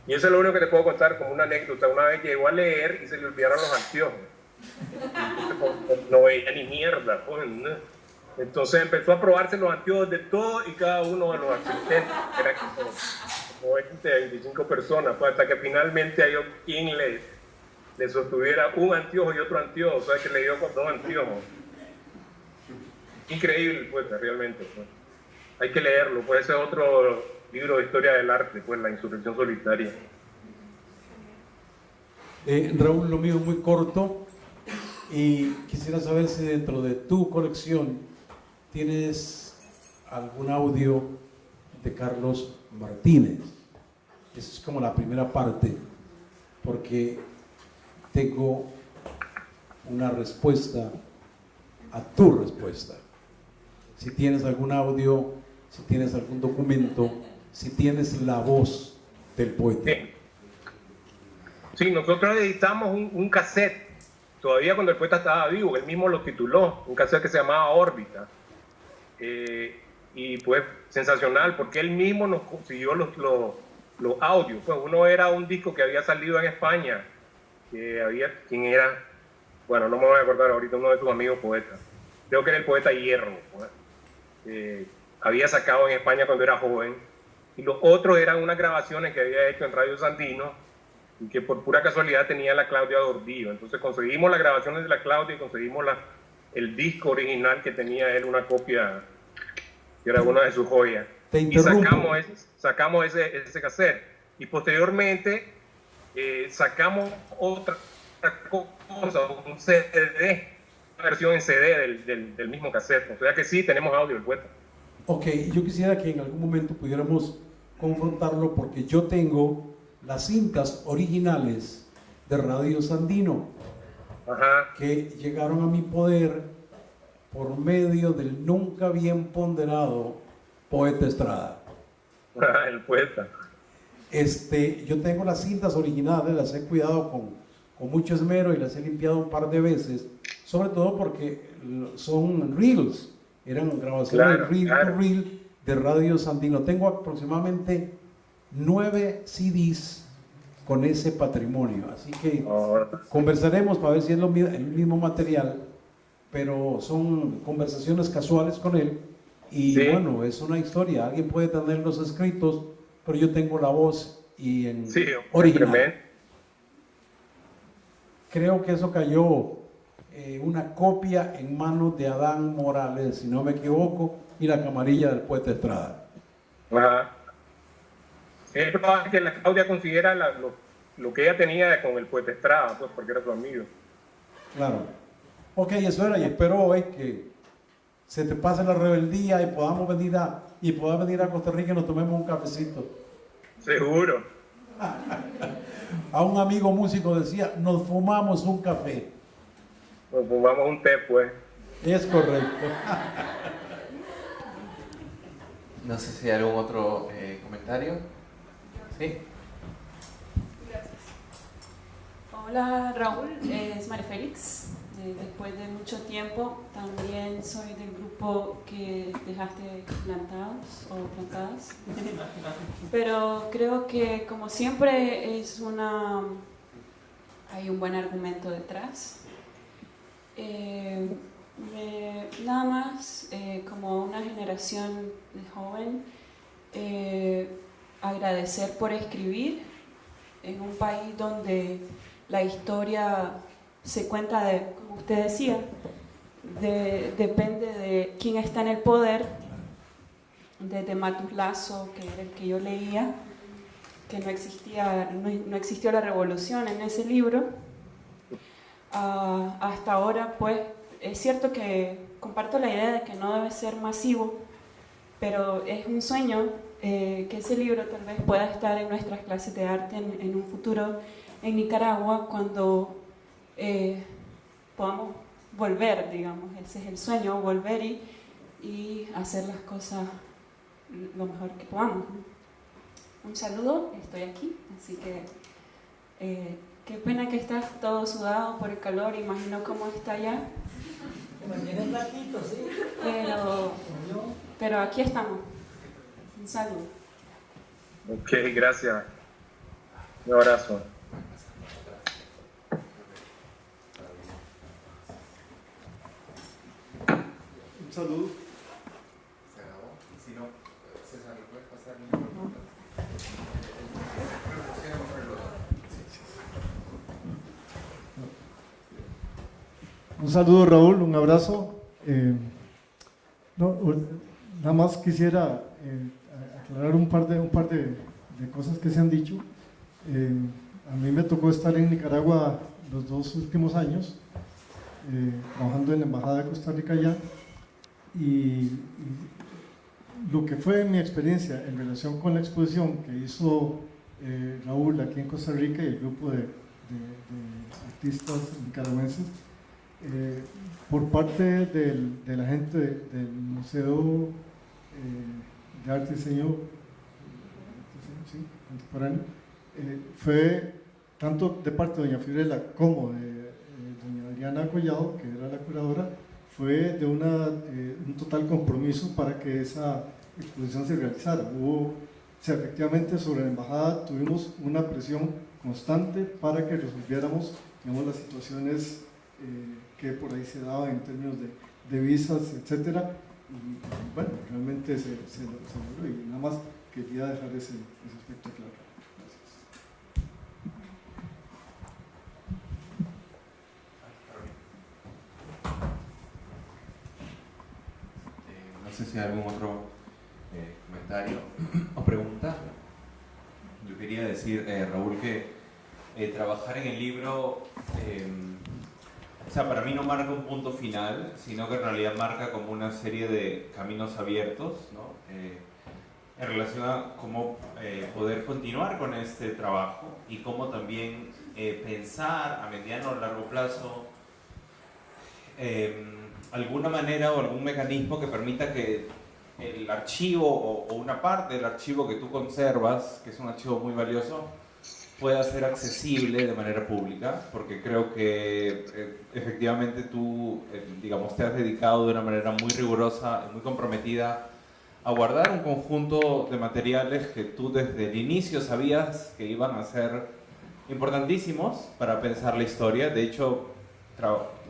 Y eso es lo único que te puedo contar como una anécdota. Una vez llegó a leer y se le olvidaron los anteojos. No veía ni mierda. Pues, Entonces empezó a probarse los anteojos de todos y cada uno de los asistentes. Como, 20, 25 personas. Pues, hasta que finalmente hay quien le, le sostuviera un anteojo y otro anteojo. O sea, que le dio con dos anteojos. Increíble, pues, realmente. Pues. Hay que leerlo. Pues ese es otro libro de historia del arte, pues, La Insurrección Solitaria. Eh, Raúl, lo mío es muy corto y quisiera saber si dentro de tu colección tienes algún audio de Carlos Martínez. Esa es como la primera parte, porque tengo una respuesta a tu respuesta. Si tienes algún audio, si tienes algún documento, si tienes la voz del poeta. Sí, nosotros editamos un, cassette, todavía cuando el poeta estaba vivo, él mismo lo tituló, un cassette que se llamaba Órbita. Eh, y pues sensacional, porque él mismo nos consiguió los, los, los, audios. Pues uno era un disco que había salido en España, que había, ¿quién era? Bueno, no me voy a acordar ahorita, uno de tus amigos poetas. Creo que era el poeta Hierro. Pues. Eh, había sacado en España cuando era joven. Y los otros eran unas grabaciones que había hecho en Radio Sandino y que por pura casualidad tenía la Claudia Gordillo. Entonces conseguimos las grabaciones de la Claudia y conseguimos la, el disco original que tenía él, una copia que era una de sus joyas. y sacamos, ese, sacamos ese, ese cassette. Y posteriormente eh, sacamos otra cosa, un CD, una versión en CD del, del, del, mismo cassette. O sea que sí, tenemos audio, el poeta. Ok, yo quisiera que en algún momento pudiéramos confrontarlo porque yo tengo las cintas originales de Radio Sandino que llegaron a mi poder por medio del nunca bien ponderado poeta Estrada. <laughs> El poeta. Este, yo tengo las cintas originales, las he cuidado con, con mucho esmero y las he limpiado un par de veces, sobre todo porque son reels, eran grabaciones reel de Radio Sandino. Tengo aproximadamente nueve CDs con ese patrimonio. Así que conversaremos para ver si es lo, el mismo material, pero son conversaciones casuales con él. Y bueno, es una historia. Alguien puede tener los escritos, pero yo tengo la voz y en original. Creo que eso cayó eh, una copia en manos de Adán Morales, si no me equivoco, y la camarilla del poeta Estrada. Ajá. Es probable que la Claudia consiguiera lo, que ella tenía con el poeta Estrada, pues porque era su amigo. Claro. Ok, eso era, y espero hoy que se te pase la rebeldía y podamos venir a, y puedas venir a Costa Rica y nos tomemos un cafecito. Seguro. a un amigo músico decía, nos fumamos un café. Nos fumamos un té, pues. Es correcto. no sé si hay algún otro eh, comentario. Sí. Gracias. Hola Raúl, es María Félix. Eh, después de mucho tiempo también soy del grupo que dejaste plantados o plantadas. <laughs> Pero creo que como siempre es una hay un buen argumento detrás. Eh, nada más eh, como una generación de joven agradecer por escribir en un país donde la historia se cuenta de, usted decía, depende de quién está en el poder, desde Matus Lazo, que era el que yo leía, que no existía, no, existió la revolución en ese libro, ah, hasta ahora pues es cierto que comparto la idea de que no debe ser masivo, pero es un sueño eh, que ese libro tal vez pueda estar en nuestras clases de arte en, un futuro en Nicaragua cuando eh, podamos volver, digamos, ese es el sueño, volver y y hacer las cosas lo mejor que podamos. Un saludo, estoy aquí, así que eh, qué pena que estás todo sudado por el calor, imagino cómo está allá. Pero, pero aquí estamos. Un saludo. Ok, gracias. Un abrazo. Un saludo. Se acabó. Si no, César, ¿le puedes pasar? Un saludo Raúl, un abrazo. Eh, no, nada más quisiera eh, aclarar un par de, un par de, de cosas que se han dicho. Eh, a mí me tocó estar en Nicaragua los dos últimos años, eh, trabajando en la Embajada de Costa Rica allá, y, lo que fue mi experiencia en relación con la exposición que hizo eh, Raúl aquí en Costa Rica y el grupo de, artistas nicaragüenses, eh, por parte de la gente del Museo eh, de Arte y Diseño contemporáneo, fue tanto de parte de doña Fiorella como de doña Adriana Collado, que era la curadora, fue de una, eh, un total compromiso para que esa exposición se realizara. Hubo, sea, efectivamente sobre la embajada tuvimos una presión constante para que resolviéramos digamos, las situaciones eh, que por ahí se daban en términos de, de visas, etcétera. Y, bueno, realmente se, se, se logró y nada más quería dejar ese, ese aspecto claro. no sé si hay algún otro eh, comentario <clears throat> o pregunta. Yo quería decir, eh, Raúl, que eh, trabajar en el libro, o sea, para mí no marca un punto final, sino que en realidad marca como una serie de caminos abiertos, ¿no? en relación a cómo poder continuar con este trabajo y cómo también pensar a mediano o largo plazo alguna manera o algún mecanismo que permita que el archivo o, una parte del archivo que tú conservas, que es un archivo muy valioso, pueda ser accesible de manera pública, porque creo que eh, efectivamente tú, eh, digamos, te has dedicado de una manera muy rigurosa y muy comprometida a guardar un conjunto de materiales que tú desde el inicio sabías que iban a ser importantísimos para pensar la historia. De hecho,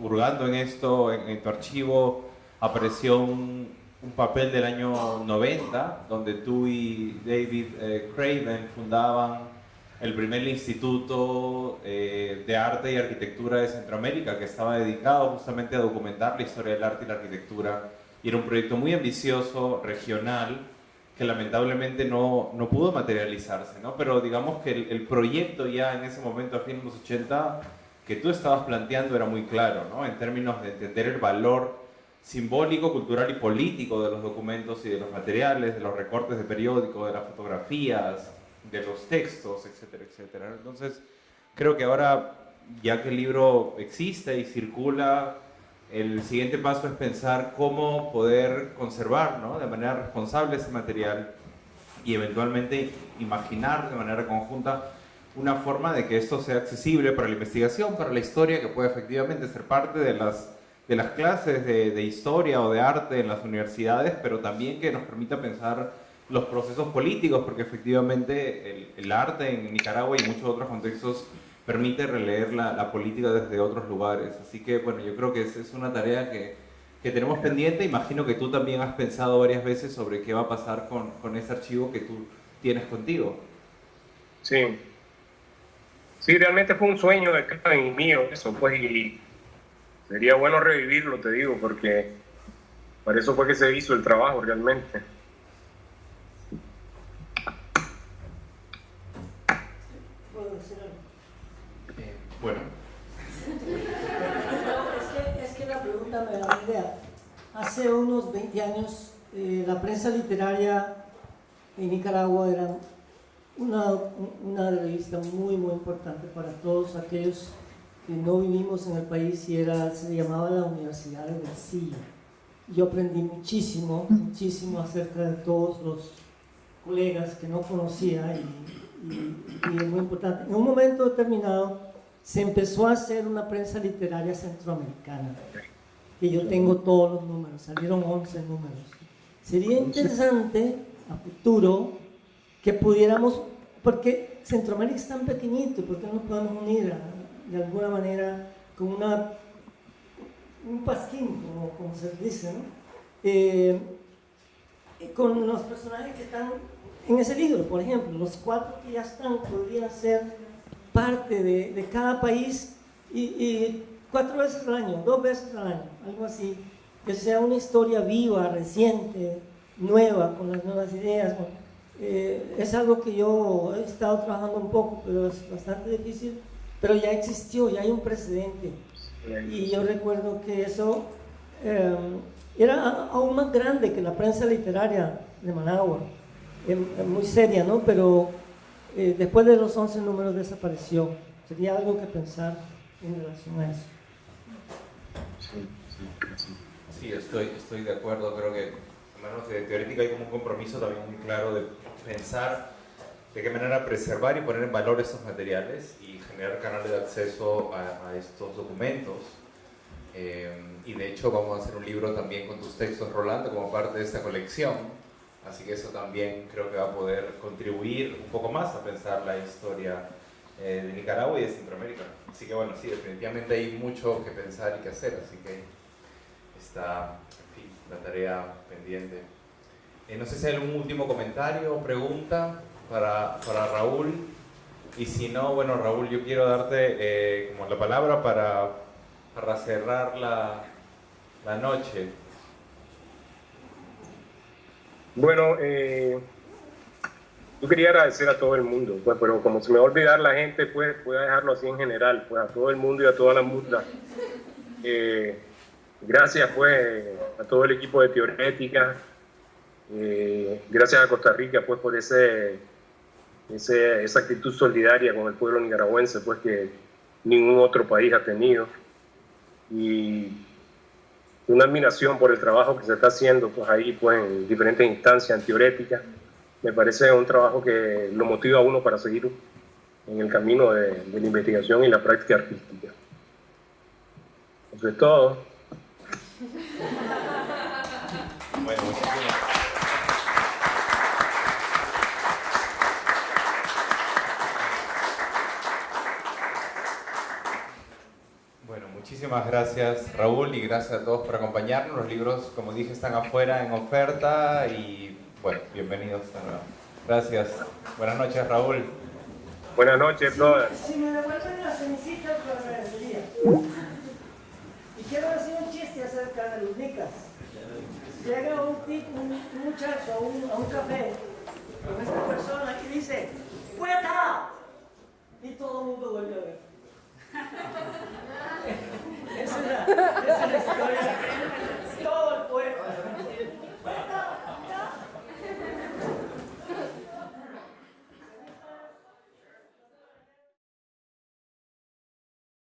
hurgando en esto, en, en tu archivo, apareció un, un, papel del año 90, donde tú y David eh, Craven fundaban el primer instituto eh, de arte y arquitectura de Centroamérica, que estaba dedicado justamente a documentar la historia del arte y la arquitectura. Y era un proyecto muy ambicioso, regional, que lamentablemente no, no pudo materializarse, ¿no? Pero digamos que el, el proyecto ya en ese momento, a fines de los 80, que tú estabas planteando era muy claro, ¿no? en términos de entender el valor simbólico, cultural y político de los documentos y de los materiales, de los recortes de periódico, de las fotografías, de los textos, etcétera, etcétera. Entonces, creo que ahora, ya que el libro existe y circula, el siguiente paso es pensar cómo poder conservar ¿no? de manera responsable ese material y eventualmente imaginar de manera conjunta una forma de que esto sea accesible para la investigación, para la historia, que pueda efectivamente ser parte de las, de las clases de, de, historia o de arte en las universidades, pero también que nos permita pensar los procesos políticos, porque efectivamente el, arte en Nicaragua y muchos otros contextos permite releer la, la, política desde otros lugares. Así que, bueno, yo creo que es, es una tarea que, que, tenemos pendiente. Imagino que tú también has pensado varias veces sobre qué va a pasar con, con ese archivo que tú tienes contigo. Sí, Sí, realmente fue un sueño de Kevin y mío, eso pues, y sería bueno revivirlo, te digo, porque para eso fue que se hizo el trabajo realmente. Eh, bueno. es, que, es que la pregunta me da una idea. Hace unos 20 años, eh, la prensa literaria en Nicaragua era una, una revista muy, muy importante para todos aquellos que no vivimos en el país y era, se llamaba la Universidad de Bolsillo. Yo aprendí muchísimo, muchísimo acerca de todos los colegas que no conocía y, y, es muy importante. En un momento determinado se empezó a hacer una prensa literaria centroamericana, que yo tengo todos los números, salieron 11 números. Sería interesante a futuro que pudiéramos, porque Centroamérica es tan pequeñito, ¿por qué no nos podemos unir de alguna manera con una, un pasquín, como, se dice. Eh, con los personajes que están en ese libro, por ejemplo, los cuatro que ya están podrían ser parte de, cada país y, cuatro veces al año, dos veces al año, algo así, que sea una historia viva, reciente, nueva, con las nuevas ideas. Eh, es algo que yo he estado trabajando un poco, pero es bastante difícil, pero ya existió, ya hay un precedente. Y yo recuerdo que eso eh, era aún más grande que la prensa literaria de Managua muy seria, ¿no? Pero eh, después de los 11 números desapareció. Sería algo que pensar en relación a eso. Sí, estoy, estoy de acuerdo. Creo que, menos de teórica, hay como un compromiso también muy claro de pensar de qué manera preservar y poner en valor estos materiales y generar canales de acceso a, estos documentos. Eh, y de hecho vamos a hacer un libro también con tus textos, Rolando, como parte de esta colección Así que eso también creo que va a poder contribuir un poco más a pensar la historia eh, de Nicaragua y de Centroamérica. Así que bueno, sí, definitivamente hay mucho que pensar y que hacer, así que está, la tarea pendiente. Eh, no sé si hay algún último comentario o pregunta para, para Raúl. Y si no, bueno, Raúl, yo quiero darte eh, como la palabra para, para cerrar la, la noche. Bueno, eh, yo quería agradecer a todo el mundo, pues, pero como se me va a olvidar la gente, pues voy a dejarlo así en general, pues a todo el mundo y a toda la mundo. Eh, gracias pues a todo el equipo de Teorética, eh, gracias a Costa Rica pues por ese, ese, esa actitud solidaria con el pueblo nicaragüense pues que ningún otro país ha tenido. Y una admiración por el trabajo que se está haciendo pues ahí pues en diferentes instancias teoréticas. Me parece un trabajo que lo motiva a uno para seguir en el camino de, de la investigación y la práctica artística. Eso es todo. Bueno, Muchísimas gracias Raúl y gracias a todos por acompañarnos. Los libros, como dije, están afuera en oferta y bueno, bienvenidos de nuevo. Gracias. Buenas noches Raúl. Buenas noches, brother. Si me devuelven la cenicita, lo agradecería quiero decir un chiste acerca de los nicas. Llega un, tipo, un, muchacho a un, a un, café con esta persona y dice, ¡Puerta! Y todo el mundo vuelve a ver. esa, es la, esa es la historia. Todo el pueblo.